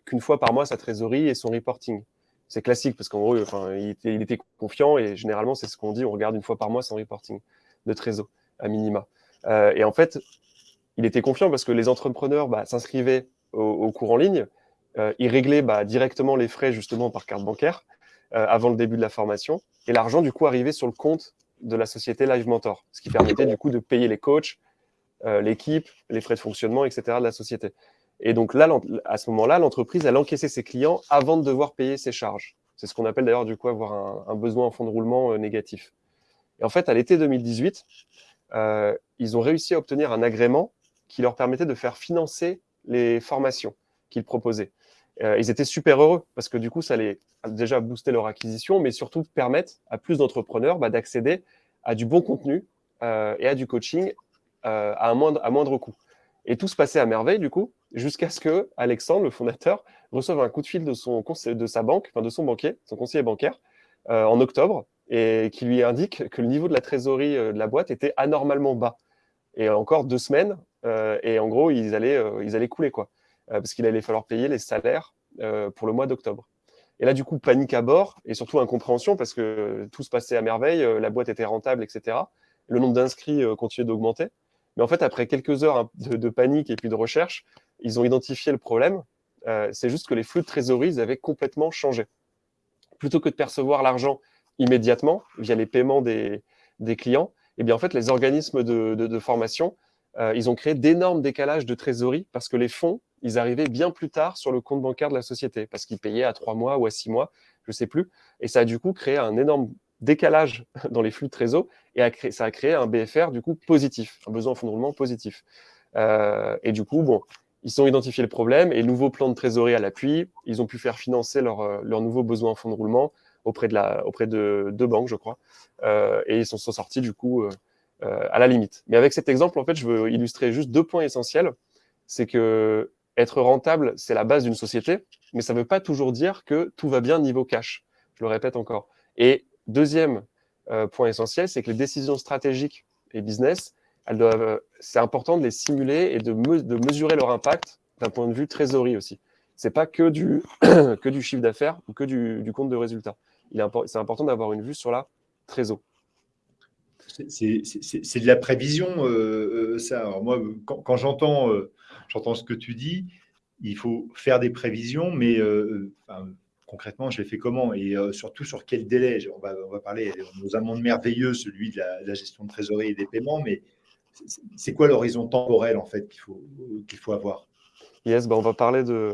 qu'une fois par mois sa trésorerie et son reporting. C'est classique parce qu'en gros, il, était, confiant et généralement, c'est ce qu'on dit, on regarde une fois par mois son reporting de trésor à minima. Euh, et en fait, il était confiant parce que les entrepreneurs bah, s'inscrivaient au, cours en ligne, euh, il réglait bah, directement les frais justement par carte bancaire euh, avant le début de la formation. Et l'argent, du coup, arrivait sur le compte de la société Live Mentor, ce qui permettait du coup de payer les coachs, euh, l'équipe, les frais de fonctionnement, etc. de la société. Et donc là, à ce moment-là, l'entreprise, elle encaissait ses clients avant de devoir payer ses charges. C'est ce qu'on appelle d'ailleurs du coup avoir un, un, besoin en fonds de roulement négatif. Et en fait, à l'été 2018, ils ont réussi à obtenir un agrément qui leur permettait de faire financer les formations qu'ils proposaient. Euh, ils étaient super heureux parce que du coup, ça allait déjà booster leur acquisition, mais surtout permettre à plus d'entrepreneurs bah, d'accéder à du bon contenu euh, et à du coaching euh, à, un moindre, moindre coût. Et tout se passait à merveille, du coup, jusqu'à ce que Alexandre, le fondateur, reçoive un coup de fil de, son, de sa banque, enfin de son banquier, son conseiller bancaire, en octobre, et qui lui indique que le niveau de la trésorerie de la boîte était anormalement bas. Et encore deux semaines, et en gros, ils allaient, ils allaient couler, quoi. Euh, parce qu'il allait falloir payer les salaires euh, pour le mois d'octobre. Et là, du coup, panique à bord et surtout incompréhension parce que tout se passait à merveille, euh, la boîte était rentable, etc. Le nombre d'inscrits continuait d'augmenter. Mais en fait, après quelques heures de, panique et puis de recherche, ils ont identifié le problème. c'est juste que les flux de trésorerie avaient complètement changé. Plutôt que de percevoir l'argent immédiatement via les paiements des, clients, eh bien, en fait, les organismes de formation, ils ont créé d'énormes décalages de trésorerie parce que les fonds ils arrivaient bien plus tard sur le compte bancaire de la société parce qu'ils payaient à trois mois ou à six mois, je ne sais plus. Et ça a du coup créé un énorme décalage *laughs* dans les flux de trésor et ça a créé un BFR du coup positif, un besoin en fonds de roulement positif. Euh, et du coup, bon, ils ont identifié le problème et nouveau plan de trésorerie à l'appui, ils ont pu faire financer leurs euh, leur nouveaux besoins en fonds de roulement auprès de, deux banques, je crois. Euh, et ils sont, sortis du coup à la limite. Mais avec cet exemple, en fait, je veux illustrer juste deux points essentiels. C'est que être rentable, c'est la base d'une société, mais ça ne veut pas toujours dire que tout va bien niveau cash. Je le répète encore. Et deuxième euh, point essentiel, c'est que les décisions stratégiques et business, euh, c'est important de les simuler et de, de mesurer leur impact d'un point de vue trésorerie aussi. C'est pas que du, *clears throat* que du chiffre d'affaires ou que du, du, compte de résultat. C'est important d'avoir une vue sur la trésor. C'est de la prévision, euh, ça. Alors moi, quand, quand j'entends ce que tu dis. Il faut faire des prévisions, mais euh, concrètement, je les fais comment? Et euh, surtout, sur quel délai? On va, on va parler, dans un monde merveilleux, celui de la, gestion de trésorerie et des paiements, mais c'est quoi l'horizon temporel, en fait, qu'il faut, faut avoir? Yes, bah on, va parler de,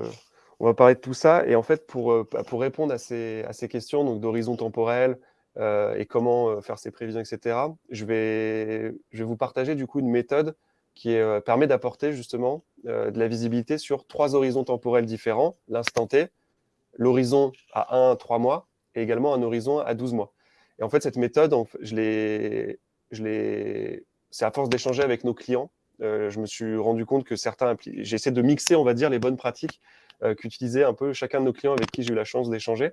on va parler de tout ça. Et en fait, pour, euh, pour répondre à ces, à ces questions donc d'horizon temporel et comment faire ces prévisions, etc., je vais, vous partager du coup une méthode qui euh, permet d'apporter justement euh, de la visibilité sur trois horizons temporels différents, l'instant T, l'horizon à 1 à 3 mois et également un horizon à 12 mois. Et en fait, cette méthode, je l'ai, c'est à force d'échanger avec nos clients, euh, je me suis rendu compte que certains, j'essaie de mixer, on va dire, les bonnes pratiques qu'utilisaient un peu chacun de nos clients avec qui j'ai eu la chance d'échanger.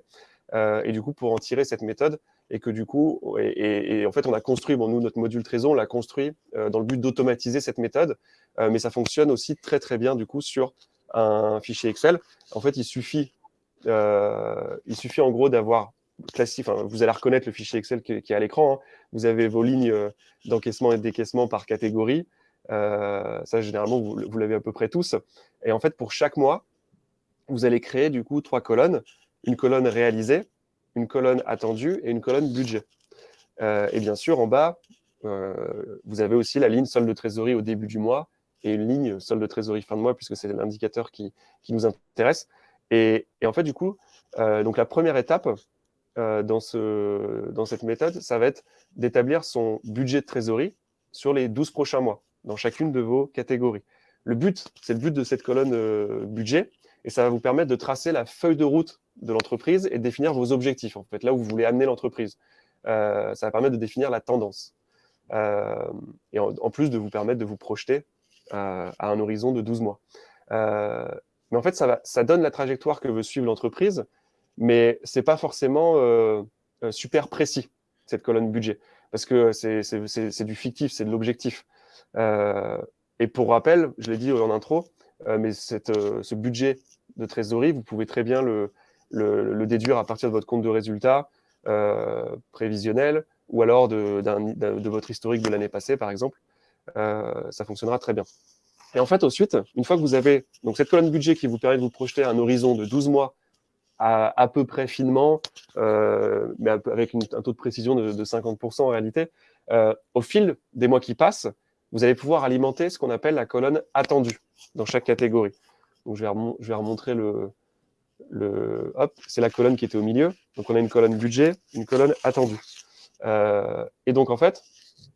et du coup, pour en tirer cette méthode, et que du coup, et, en fait, on a construit, bon, nous, notre module Trésor, on l'a construit euh, dans le but d'automatiser cette méthode, euh, mais ça fonctionne aussi très, très bien, du coup, sur un fichier Excel. En fait, il suffit, euh, il suffit en gros d'avoir classique, vous allez reconnaître le fichier Excel qui, est à l'écran, hein. vous avez vos lignes d'encaissement et de décaissement par catégorie, ça, généralement, vous, vous l'avez à peu près tous, et en fait, pour chaque mois, vous allez créer, du coup, trois colonnes, une colonne réalisée, une colonne attendue et une colonne budget. Euh, et bien sûr, en bas, euh, vous avez aussi la ligne solde de trésorerie au début du mois et une ligne solde de trésorerie fin de mois, puisque c'est l'indicateur qui, nous intéresse. Et, en fait, du coup, euh, donc la première étape dans, dans cette méthode, ça va être d'établir son budget de trésorerie sur les 12 prochains mois, dans chacune de vos catégories. Le but, c'est le but de cette colonne budget, et ça va vous permettre de tracer la feuille de route de l'entreprise et de définir vos objectifs, en fait, là où vous voulez amener l'entreprise. Euh, ça va permettre de définir la tendance. Euh, et en, plus de vous permettre de vous projeter euh, à un horizon de 12 mois. mais en fait, ça, donne la trajectoire que veut suivre l'entreprise, mais ce n'est pas forcément super précis, cette colonne budget, parce que c'est du fictif, c'est de l'objectif. et pour rappel, je l'ai dit en intro, mais ce budget de trésorerie, vous pouvez très bien le, déduire à partir de votre compte de résultat euh, prévisionnel ou alors de, de, votre historique de l'année passée, par exemple. Euh, ça fonctionnera très bien. Et en fait, ensuite, une fois que vous avez cette colonne budget qui vous permet de vous projeter un horizon de 12 mois à, peu près finement, euh, mais avec un taux de précision de, 50% en réalité, au fil des mois qui passent, vous allez pouvoir alimenter ce qu'on appelle la colonne attendue dans chaque catégorie. Donc, je vais, remontrer le, le, hop, c'est la colonne qui était au milieu. Donc, on a une colonne budget, une colonne attendue. Euh, et donc, en fait,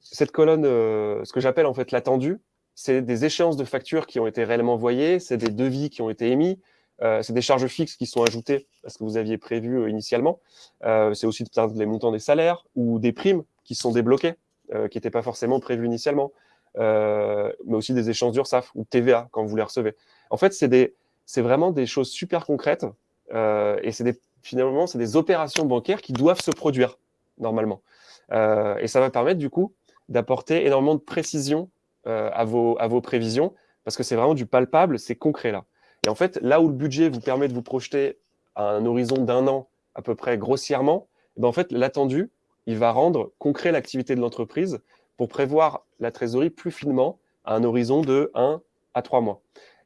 cette colonne, euh, ce que j'appelle en fait l'attendu, c'est des échéances de factures qui ont été réellement envoyées, c'est des devis qui ont été émis, euh, c'est des charges fixes qui sont ajoutées à ce que vous aviez prévu euh, initialement. Euh, c'est aussi les montants des salaires ou des primes qui sont débloquées, qui n'étaient pas forcément prévues initialement. mais aussi des échanges d'URSAF ou TVA quand vous les recevez. En fait, c'est vraiment des choses super concrètes et c'est finalement, c'est des opérations bancaires qui doivent se produire normalement. et ça va permettre du coup d'apporter énormément de précision à, vos, à vos prévisions parce que c'est vraiment du palpable, c'est concret là. Et en fait, là où le budget vous permet de vous projeter à un horizon d'un an, à peu près grossièrement, eh ben en fait, l'attendu, il va rendre concret l'activité de l'entreprise pour prévoir la trésorerie plus finement à un horizon de 1 à 3 mois.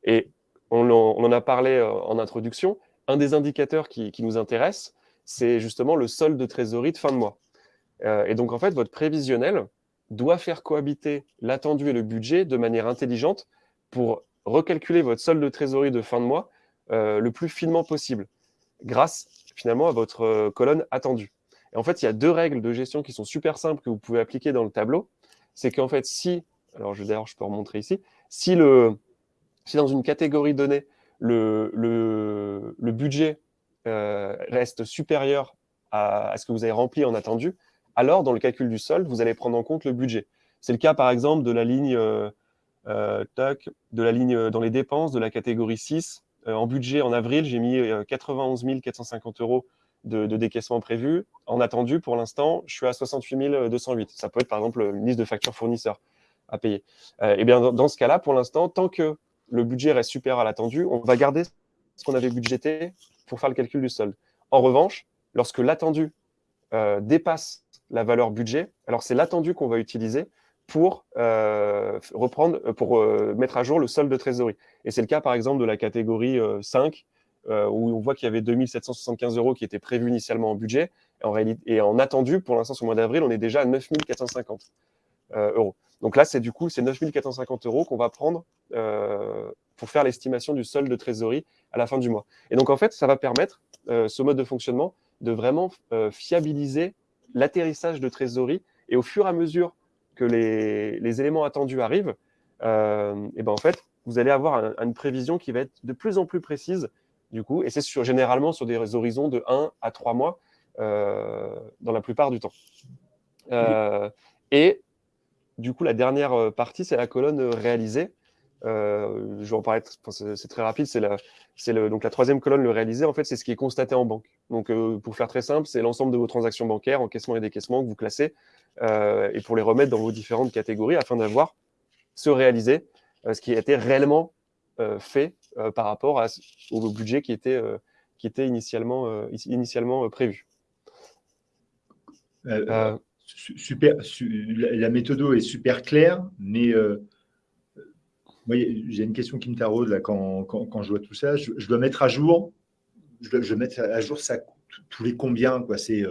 Et on en, a parlé euh, en introduction, un des indicateurs qui, nous intéresse, c'est justement le solde de trésorerie de fin de mois. Euh, et donc, en fait, votre prévisionnel doit faire cohabiter l'attendu et le budget de manière intelligente pour recalculer votre solde de trésorerie de fin de mois euh, le plus finement possible, grâce finalement à votre colonne attendue. Et en fait, il y a deux règles de gestion qui sont super simples que vous pouvez appliquer dans le tableau. C'est qu'en fait, si, alors d'ailleurs, je peux remontrer ici, si, le, si dans une catégorie donnée, le, le, budget euh, reste supérieur à, ce que vous avez rempli en attendu, alors dans le calcul du solde, vous allez prendre en compte le budget. C'est le cas, par exemple, de la ligne euh, de la ligne euh, dans les dépenses de la catégorie 6. Euh, en budget, en avril, j'ai mis 91 450 euros de, décaissement prévu. En attendu, pour l'instant, je suis à 68 208. Ça peut être, par exemple, une liste de factures fournisseurs à payer. et bien, dans, ce cas-là, pour l'instant, tant que le budget reste supérieur à l'attendu, on va garder ce qu'on avait budgété pour faire le calcul du solde. En revanche, lorsque l'attendu dépasse la valeur budget, alors c'est l'attendu qu'on va utiliser pour euh, reprendre, euh, pour euh, mettre à jour le solde de trésorerie. Et c'est le cas, par exemple, de la catégorie 5, où on voit qu'il y avait 2775 euros qui étaient prévus initialement en budget. Et en, réalité, et en attendu, pour l'instant, le mois d'avril, on est déjà à 9450 euros. Donc là, c'est du coup, c'est 9450 euros qu'on va prendre pour faire l'estimation du solde de trésorerie à la fin du mois. Et donc, en fait, ça va permettre, ce mode de fonctionnement, de vraiment fiabiliser l'atterrissage de trésorerie. Et au fur et à mesure que les, éléments attendus arrivent, euh, et ben en fait, vous allez avoir une prévision qui va être de plus en plus précise, du coup, et c'est sur, généralement sur des horizons de 1 à 3 mois euh, dans la plupart du temps. Euh, et du coup, la dernière partie, c'est la colonne réalisée. je vais en parler, c'est très rapide, c'est la, donc la troisième colonne, le réalisé, en fait, c'est ce qui est constaté en banque. Donc, pour faire très simple, c'est l'ensemble de vos transactions bancaires, encaissement et décaissement que vous classez euh, et pour les remettre dans vos différentes catégories afin d'avoir ce réalisé, euh, ce qui a été réellement euh, fait par rapport au budget qui était, qui était initialement, initialement prévu. Super, la méthode est super claire, mais j'ai une question qui me taraude là, quand, quand, je vois tout ça. Je, dois mettre à jour, je dois, mettre à jour tous les combien quoi. C'est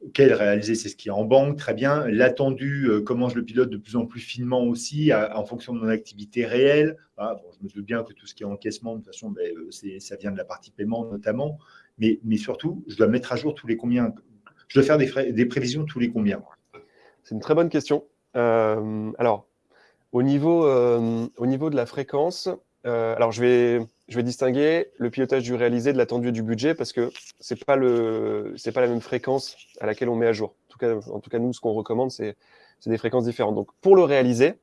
OK, le réalisé, c'est ce qui est en banque, très bien. L'attendu, euh, comment je le pilote de plus en plus finement aussi, en fonction de mon activité réelle. Ah, je me doute bien que tout ce qui est encaissement, de toute façon, ben, euh, ça vient de la partie paiement notamment. Mais, mais, surtout, je dois mettre à jour tous les combien. Je dois faire des, prévisions tous les combien. C'est une très bonne question. Euh, alors, au niveau, au niveau de la fréquence, alors je vais je vais distinguer le pilotage du réalisé de l'attendu du budget parce que ce n'est pas, pas la même fréquence à laquelle on met à jour. En tout cas, en tout cas nous, ce qu'on recommande, c'est des fréquences différentes. Donc, pour le réaliser,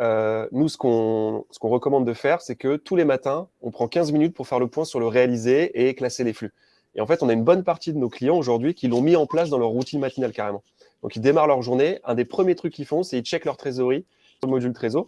euh, nous, ce qu'on recommande de faire, c'est que tous les matins, on prend 15 minutes pour faire le point sur le réalisé et classer les flux. Et en fait, on a une bonne partie de nos clients aujourd'hui qui l'ont mis en place dans leur routine matinale carrément. Donc, ils démarrent leur journée. Un des premiers trucs qu'ils font, c'est ils checkent leur trésorerie le module Trésor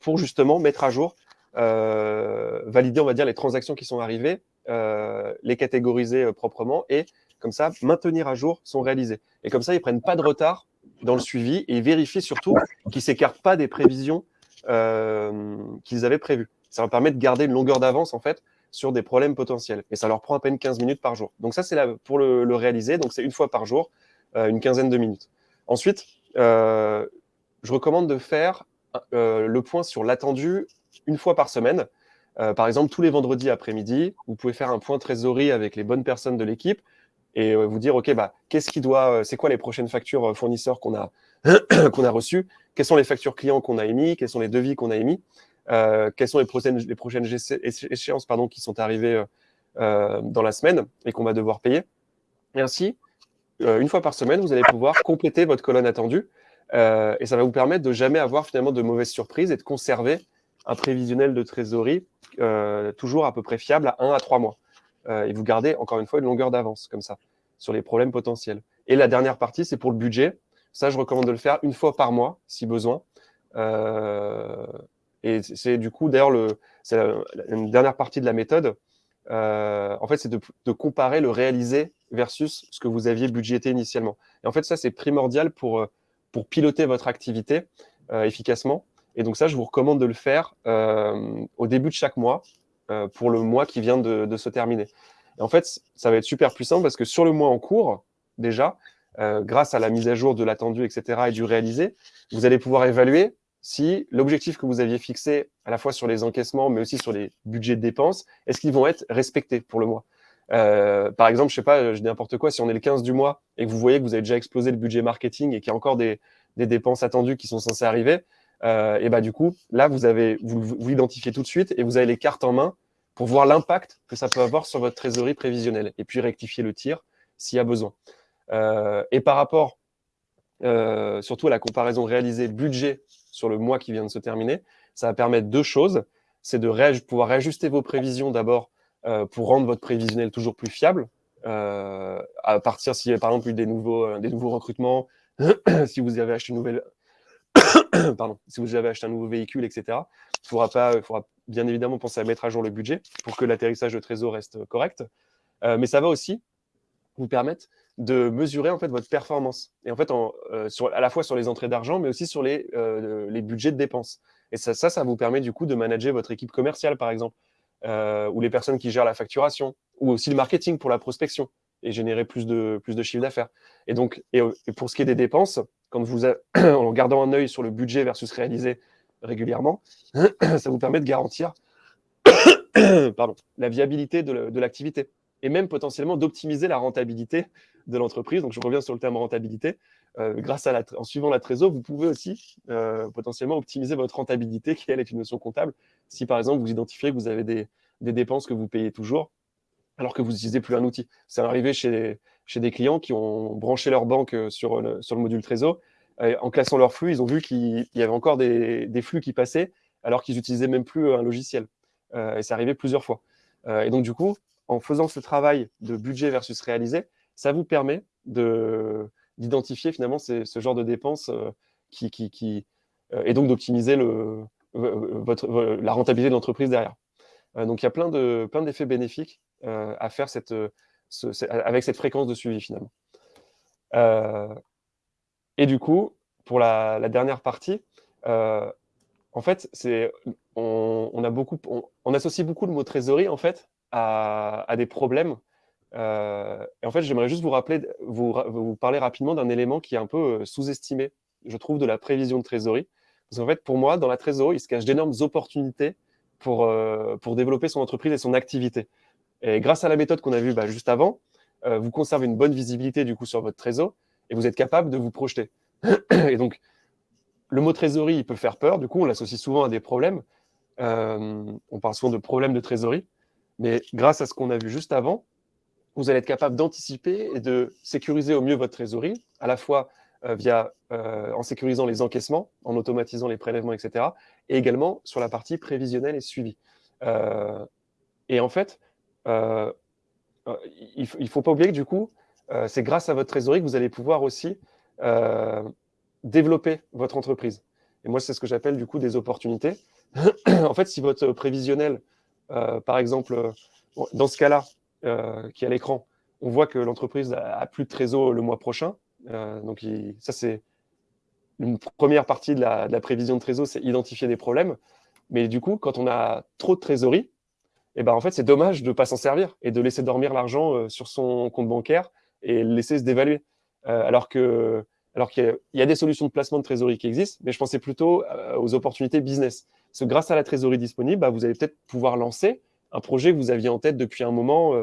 pour justement mettre à jour euh, valider, on va dire, les transactions qui sont arrivées, euh, les catégoriser euh, proprement et comme ça, maintenir à jour son réalisé. Et comme ça, ils prennent pas de retard dans le suivi et ils vérifient surtout qu'ils s'écartent pas des prévisions qu'ils avaient prévues. Ça leur permet de garder une longueur d'avance, en fait, sur des problèmes potentiels. Et ça leur prend à peine 15 minutes par jour. Donc ça, c'est pour le, réaliser. Donc c'est une fois par jour, une quinzaine de minutes. Ensuite, je recommande de faire le point sur l'attendu une fois par semaine. Euh, par exemple, tous les vendredis après-midi, vous pouvez faire un point trésorerie avec les bonnes personnes de l'équipe et euh, vous dire, OK, bah, qu'est-ce qui doit, euh, c'est quoi les prochaines factures fournisseurs qu'on a, *clears throat* qu'on a reçues? Quelles sont les factures clients qu'on a émis, quels sont les devis qu'on a émis, quelles sont les prochaines, les prochaines échéances pardon, qui sont arrivées dans la semaine et qu'on va devoir payer? Et ainsi, une fois par semaine, vous allez pouvoir compléter votre colonne attendue et ça va vous permettre de jamais avoir finalement de mauvaises surprises et de conserver un prévisionnel de trésorerie toujours à peu près fiable à 1 à 3 mois. et vous gardez encore une fois une longueur d'avance comme ça sur les problèmes potentiels. Et la dernière partie, c'est pour le budget. Ça, je recommande de le faire une fois par mois, si besoin. Euh, et c'est du coup, d'ailleurs, une dernière partie de la méthode. Euh, en fait, c'est de, comparer le réalisé versus ce que vous aviez budgété initialement. Et en fait, ça, c'est primordial pour, euh, pour piloter votre activité efficacement. Et donc ça, je vous recommande de le faire au début de chaque mois pour le mois qui vient de, de se terminer. Et en fait, ça va être super puissant parce que sur le mois en cours, déjà, euh, grâce à la mise à jour de l'attendu, etc., et du réalisé, vous allez pouvoir évaluer si l'objectif que vous aviez fixé à la fois sur les encaissements, mais aussi sur les budgets de dépenses, est-ce qu'ils vont être respectés pour le mois? Euh, Par exemple, je sais pas, je dis n'importe quoi, si on est le 15 du mois et que vous voyez que vous avez déjà explosé le budget marketing et qu'il y a encore des, dépenses attendues qui sont censées arriver, euh, et bah du coup, là, vous avez vous, vous identifiez tout de suite et vous avez les cartes en main pour voir l'impact que ça peut avoir sur votre trésorerie prévisionnelle et puis rectifier le tir s'il y a besoin. Euh, et par rapport surtout à la comparaison réalisée budget sur le mois qui vient de se terminer, ça va permettre deux choses. C'est de pouvoir réajuster vos prévisions d'abord euh, pour rendre votre prévisionnel toujours plus fiable, à partir s'il y a par exemple eu des nouveaux, des nouveaux recrutements, *coughs* *coughs* si vous avez acheté un nouveau véhicule, etc. Il faudra pas, faudra bien évidemment penser à mettre à jour le budget pour que l'atterrissage de trésor reste correct. Euh, mais ça va aussi vous permettre de mesurer en fait votre performance. Et en fait, euh, à la fois sur les entrées d'argent, mais aussi sur les, euh, les budgets de dépenses. Et ça, ça, vous permet du coup de manager votre équipe commerciale, par exemple, ou les personnes qui gèrent la facturation, ou aussi le marketing pour la prospection et générer plus de, plus de chiffre d'affaires. Et donc, et, pour ce qui est des dépenses, quand vous, *coughs* en gardant un œil sur le budget versus réalisé régulièrement, *coughs* ça vous permet de garantir *coughs* pardon, la viabilité de l'activité et même potentiellement d'optimiser la rentabilité de l'entreprise. Donc, je reviens sur le terme rentabilité. Euh, grâce à la, en suivant la trésor, vous pouvez aussi euh, potentiellement optimiser votre rentabilité, qui elle est une notion comptable. Si par exemple vous identifiez que vous avez des, des dépenses que vous payez toujours, alors que vous n'utilisez plus un outil. C'est arrivé chez, chez des clients qui ont branché leur banque euh, sur le, sur le module Trésor. en classant leur flux, ils ont vu qu'il y avait encore des, des, flux qui passaient alors qu'ils n'utilisaient même plus un logiciel. Euh, et c'est arrivé plusieurs fois. Et donc, du coup, en faisant ce travail de budget versus réalisé, ça vous permet d'identifier finalement ce genre de dépenses qui, qui, qui et donc d'optimiser la rentabilité de l'entreprise derrière. donc, il y a plein d'effets plein bénéfiques euh, à faire euh, avec cette fréquence de suivi finalement. Euh, et du coup, pour la, dernière partie, en fait, on, associe beaucoup le mot trésorerie en fait à, des problèmes. Et en fait, j'aimerais juste vous rappeler, vous, parler rapidement d'un élément qui est un peu sous-estimé, je trouve, de la prévision de trésorerie. Parce qu'en fait, pour moi, dans la trésorerie, il se cache d'énormes opportunités pour, pour développer son entreprise et son activité. Et grâce à la méthode qu'on a vue bah, juste avant, euh, vous conservez une bonne visibilité du coup sur votre trésor et vous êtes capable de vous projeter. *clears throat* et donc, le mot trésorerie, il peut faire peur. Du coup, on l'associe souvent à des problèmes. Euh, on parle souvent de problèmes de trésorerie. Mais grâce à ce qu'on a vu juste avant, vous allez être capable d'anticiper et de sécuriser au mieux votre trésorerie, à la fois euh, via, en sécurisant les encaissements, en automatisant les prélèvements, etc. Et également sur la partie prévisionnelle et suivi. et en fait, euh, euh, il ne faut pas oublier que du coup, euh, c'est grâce à votre trésorerie que vous allez pouvoir aussi développer votre entreprise. Et moi, c'est ce que j'appelle du coup des opportunités. *clears throat* en fait, si votre prévisionnel, par exemple, dans ce cas-là, qui est à l'écran, on voit que l'entreprise a, plus de trésor le mois prochain. donc, ça, c'est une première partie de la, prévision de trésor, c'est identifier des problèmes. Mais du coup, quand on a trop de trésorerie, et ben en fait, c'est dommage de ne pas s'en servir et de laisser dormir l'argent euh, sur son compte bancaire et le laisser se dévaluer. Euh, alors que alors qu'il y, a des solutions de placement de trésorerie qui existent, mais je pensais plutôt euh, aux opportunités business. Parce grâce à la trésorerie disponible, bah, vous allez peut-être pouvoir lancer un projet que vous aviez en tête depuis un moment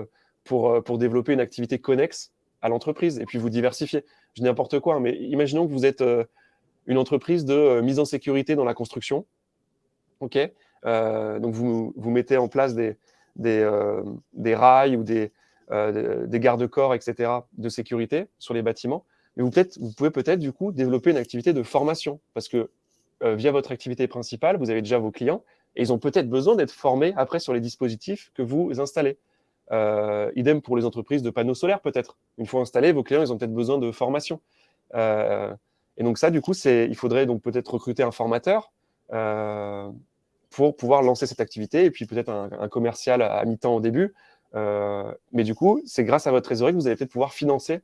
pour, pour développer une activité connexe à l'entreprise et puis vous diversifier. Je dis n'importe quoi, mais imaginons que vous êtes une entreprise de mise en sécurité dans la construction. Ok, donc vous, vous mettez en place des, des, rails ou des, des garde-corps, etc., de sécurité sur les bâtiments. Mais vous, vous pouvez peut-être du coup développer une activité de formation parce que via votre activité principale, vous avez déjà vos clients et ils ont peut-être besoin d'être formés après sur les dispositifs que vous installez. Euh, idem pour les entreprises de panneaux solaires, peut-être. Une fois installés, vos clients, ils ont peut-être besoin de formation. Euh, et donc ça, du coup, il faudrait donc peut-être recruter un formateur euh, pour pouvoir lancer cette activité, et puis peut-être un, commercial à, mi-temps au début. mais du coup, c'est grâce à votre trésorerie que vous allez peut-être pouvoir financer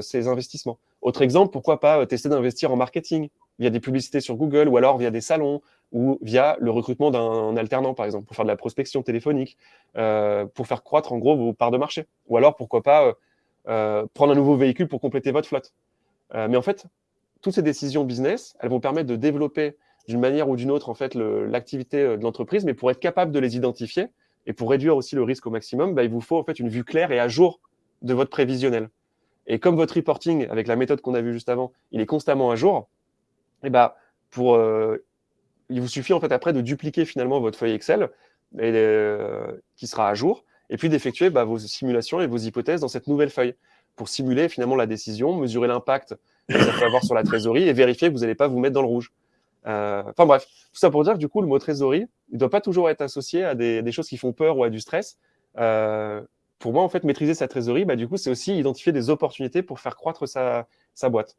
ces investissements. Autre exemple, pourquoi pas tester d'investir en marketing via des publicités sur Google ou alors via des salons ou via le recrutement d'un alternant, par exemple, pour faire de la prospection téléphonique, euh, pour faire croître en gros vos parts de marché. Ou alors, pourquoi pas, euh, euh, prendre un nouveau véhicule pour compléter votre flotte. mais en fait, toutes ces décisions business, elles vont permettre de développer d'une manière ou d'une autre en fait l'activité de l'entreprise, mais pour être capable de les identifier et pour réduire aussi le risque au maximum, bah, il vous faut en fait une vue claire et à jour de votre prévisionnel. Et comme votre reporting, avec la méthode qu'on a vue juste avant, il est constamment à jour, et bah, pour il vous suffit en fait après de dupliquer finalement votre feuille Excel euh, qui sera à jour, et puis d'effectuer bah, vos simulations et vos hypothèses dans cette nouvelle feuille pour simuler finalement la décision, mesurer l'impact que ça peut avoir sur la trésorerie et vérifier que vous n'allez pas vous mettre dans le rouge. Euh, enfin bref, tout ça pour dire que du coup, le mot trésorerie, il ne doit pas toujours être associé à des, choses qui font peur ou à du stress. Euh, pour moi, en fait, maîtriser sa trésorerie, bah, du coup, c'est aussi identifier des opportunités pour faire croître sa boîte.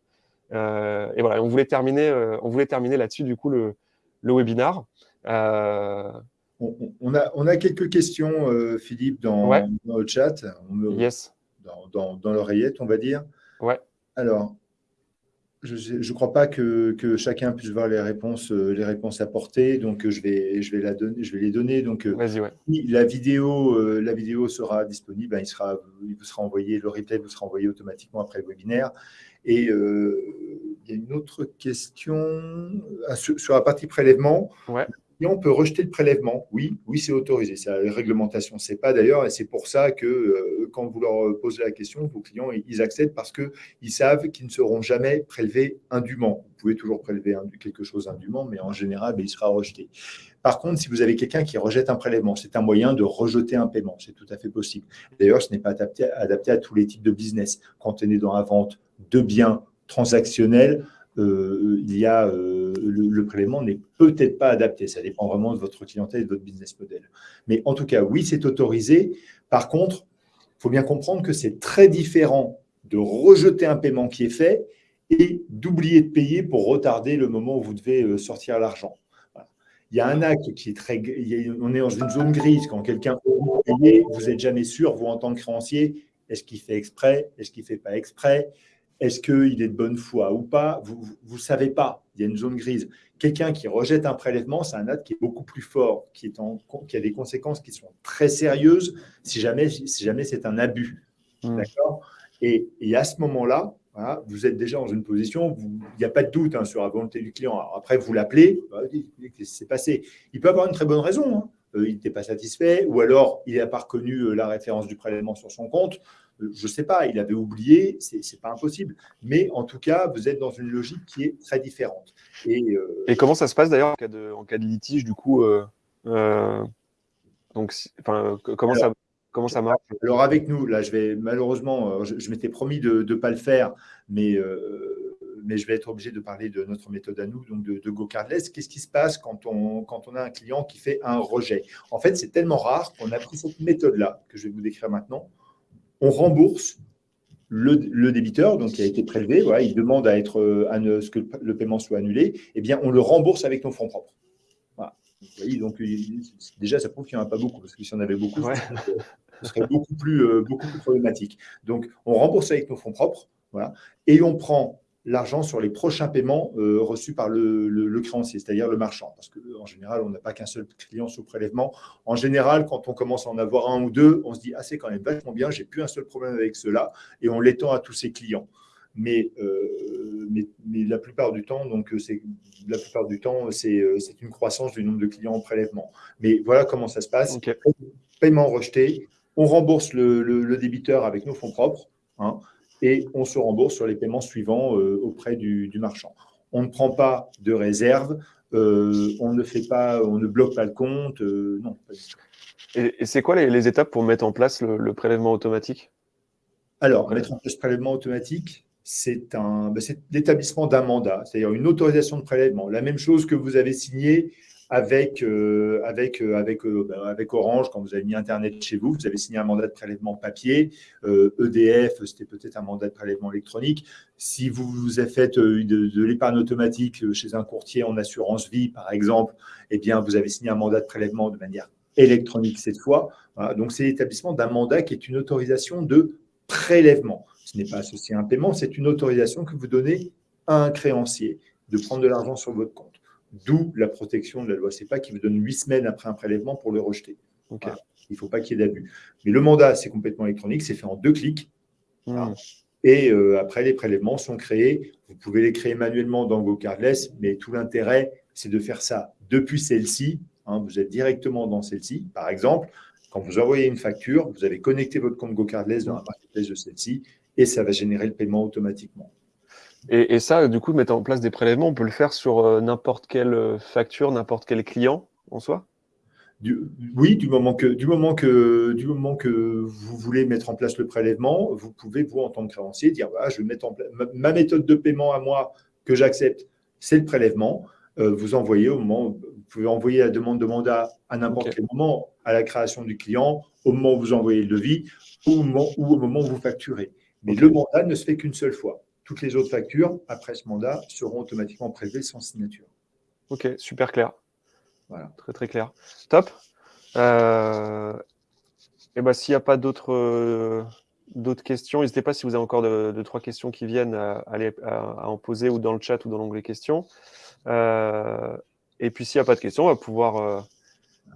Et voilà, on voulait terminer, on voulait terminer là-dessus, du coup, le, le webinar. Euh, on, a, on a quelques questions, euh, Philippe, dans, le chat, yes. dans, dans, l'oreillette, on va dire. Ouais. Alors, je ne crois pas que, que, chacun puisse voir les réponses, euh, les réponses apportées, donc je vais, je vais, la donner, je vais les donner. Donc, la, vidéo, la vidéo sera disponible, hein, il, sera, il vous sera envoyé, le replay vous sera envoyé automatiquement après le webinaire. Et euh, il y a une autre question euh, sur, la partie prélèvement. Ouais. On peut rejeter le prélèvement. Oui, oui, c'est autorisé. C'est la réglementation. C'est pas d'ailleurs, et c'est pour ça que euh, quand vous leur posez la question, vos clients, ils acceptent parce qu'ils savent qu'ils ne seront jamais prélevés indûment. Vous pouvez toujours prélever quelque chose indûment, mais en général, ben, il sera rejeté. Par contre, si vous avez quelqu'un qui rejette un prélèvement, c'est un moyen de rejeter un paiement. C'est tout à fait possible. D'ailleurs, ce n'est pas adapté, adapté à tous les types de business. Quand on est dans la vente de biens transactionnels, euh, il y a, euh, le, prélèvement n'est peut-être pas adapté. Ça dépend vraiment de votre clientèle et de votre business model. Mais en tout cas, oui, c'est autorisé. Par contre, il faut bien comprendre que c'est très différent de rejeter un paiement qui est fait et d'oublier de payer pour retarder le moment où vous devez euh, sortir l'argent. Il y a un acte qui est très. on est dans une zone grise. Quand quelqu'un vous payer, vous n'êtes jamais sûr, vous, en tant que créancier, est-ce qu'il fait exprès Est-ce qu'il ne fait pas exprès? Est-ce qu'il est de bonne foi ou pas? Vous ne savez pas. Il y a une zone grise. Quelqu'un qui rejette un prélèvement, c'est un acte qui est beaucoup plus fort, qui, est en, qui a des conséquences qui sont très sérieuses si jamais, si jamais c'est un abus. Mmh. D'accord? Et, à ce moment-là, vous êtes déjà dans une position, il n'y a pas de doute hein, sur la volonté du client. après, vous l'appelez, bah, qu'est-ce qui s'est passé? Il peut avoir une très bonne raison. Hein. Euh, il n'était pas satisfait, ou alors il n'a pas reconnu euh, la référence du prélèvement sur son compte. Euh, je ne sais pas, il avait oublié, ce n'est pas impossible. Mais en tout cas, vous êtes dans une logique qui est très différente. Et, comment ça se passe d'ailleurs en, cas de litige, du coup donc, comment, ça, comment ça marche? Alors avec nous, là, je vais malheureusement, je, m'étais promis de ne pas le faire, mais mais je vais être obligé de parler de notre méthode à nous, donc de, de GoCardless. Qu'est-ce qui se passe quand on, quand on a un client qui fait un rejet? En fait, c'est tellement rare qu'on a pris cette méthode-là, que je vais vous décrire maintenant. On rembourse le, débiteur, donc qui a été prélevé, voilà, il demande à être à ce que le paiement soit annulé, eh bien, on le rembourse avec nos fonds propres. Voilà. donc déjà, ça prouve qu'il n'y en a pas beaucoup, parce que si on avait beaucoup, ce serait beaucoup plus, euh, beaucoup plus problématique. Donc, on rembourse avec nos fonds propres, voilà, et on prend l'argent sur les prochains paiements euh, reçus par le, créancier, c'est-à-dire le marchand. Parce qu'en général, on n'a pas qu'un seul client sous prélèvement. En général, quand on commence à en avoir un ou deux, on se dit Ah, c'est quand même vachement bien, j'ai plus un seul problème avec cela, et on l'étend à tous ses clients. Mais, euh, mais, la plupart du temps, donc c'est la plupart du temps, c'est une croissance du nombre de clients en prélèvement. Mais voilà comment ça se passe. Paiement rejeté, on rembourse le, débiteur avec nos fonds propres. Hein, et on se rembourse sur les paiements suivants euh, auprès du, marchand. on ne prend pas de réserve, on ne fait pas, on ne bloque pas le compte, non. Et, c'est quoi les, étapes pour mettre en place le, prélèvement automatique? Alors, mettre en place le prélèvement automatique, c'est ben, l'établissement d'un mandat, c'est-à-dire une autorisation de prélèvement. La même chose que vous avez signé avec, euh, avec, euh, avec, euh, ben, avec Orange quand vous avez mis Internet chez vous. Vous avez signé un mandat de prélèvement papier. EDF, e c'était peut-être un mandat de prélèvement électronique. Si vous vous avez fait de, l'épargne automatique chez un courtier en assurance vie, par exemple, eh bien, vous avez signé un mandat de prélèvement de manière électronique cette fois. Donc, c'est l'établissement d'un mandat qui est une autorisation de prélèvement. Ce n'est pas associé à un paiement, c'est une autorisation que vous donnez à un créancier de prendre de l'argent sur votre compte. D'où la protection de la loi CEPA qui vous donne huit semaines après un prélèvement pour le rejeter. Il ne faut pas qu'il y ait d'abus. Mais le mandat, c'est complètement électronique, c'est fait en deux clics. Hmm. Et euh, après, les prélèvements sont créés. Vous pouvez les créer manuellement dans GoCardless, mais tout l'intérêt, c'est de faire ça depuis celle-ci. Hein. vous êtes directement dans celle-ci. Par exemple, quand vous envoyez une facture, vous avez connecté votre compte GoCardless dans la marketplace de celle-ci et ça va générer le paiement automatiquement. Et, ça, du coup, mettre en place des prélèvements, on peut le faire sur euh, n'importe quelle euh, facture, n'importe quel client en soi? Oui, du moment, que, du, moment que, du moment que vous voulez mettre en place le prélèvement, vous pouvez, vous, en tant que créancier, dire voilà, je vais mettre en place ma, méthode de paiement à moi que j'accepte, c'est le prélèvement. Euh, vous envoyez au moment, vous pouvez envoyer la demande de mandat à n'importe quel moment, à la création du client, au moment où vous envoyez le devis ou au moment, ou au moment où vous facturez. Mais le mandat ne se fait qu'une seule fois. Toutes les autres factures, après ce mandat, seront automatiquement prélevées sans signature. Ok, super clair. Voilà. Très très clair. Top. Euh, et ben, s'il n'y a pas d'autres euh, d'autres questions, n'hésitez pas si vous avez encore deux, trois questions qui viennent à, aller, à, en poser ou dans le chat ou dans l'onglet questions. Euh, et puis s'il n'y a pas de questions, on va pouvoir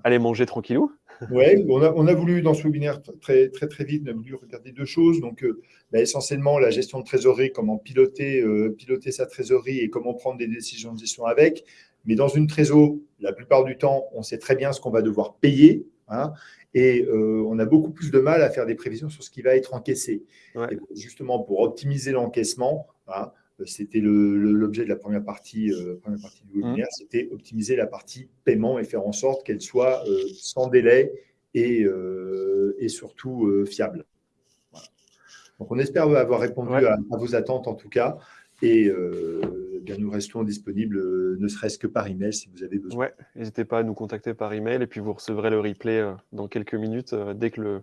aller manger tranquillou. Oui, on a, on a, voulu, dans ce webinaire, très, très, très vite, on a voulu regarder deux choses. Donc, euh, bah, essentiellement, la gestion de trésorerie, comment piloter, euh, piloter sa trésorerie et comment prendre des décisions de gestion avec. Mais dans une trésor, la plupart du temps, on sait très bien ce qu'on va devoir payer. Hein, et euh, on a beaucoup plus de mal à faire des prévisions sur ce qui va être encaissé. justement, pour optimiser l'encaissement, hein, c'était l'objet de la première partie, euh, première partie du webinaire, mmh. c'était optimiser la partie paiement et faire en sorte qu'elle soit euh, sans délai et, euh, et surtout fiable. Donc on espère avoir répondu à, vos attentes en tout cas. Et bien, nous restons disponibles, ne serait-ce que par email si vous avez besoin. Ouais, n'hésitez pas à nous contacter par email et puis vous recevrez le replay dans quelques minutes dès que le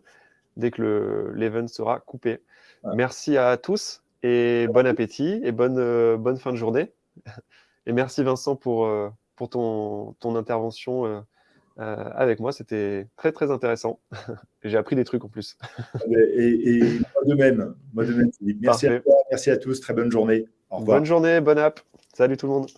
dès que l'event sera coupé. Merci à tous et bon appétit et bonne, euh, bonne fin de journée. Et merci Vincent pour, euh, pour ton, ton intervention euh, avec moi. C'était très très intéressant. *laughs* J'ai appris des trucs en plus. et, moi de même. Moi de même Merci, à toi, merci à tous. Très bonne journée. Au revoir. Bonne journée, bonne app. Salut tout le monde.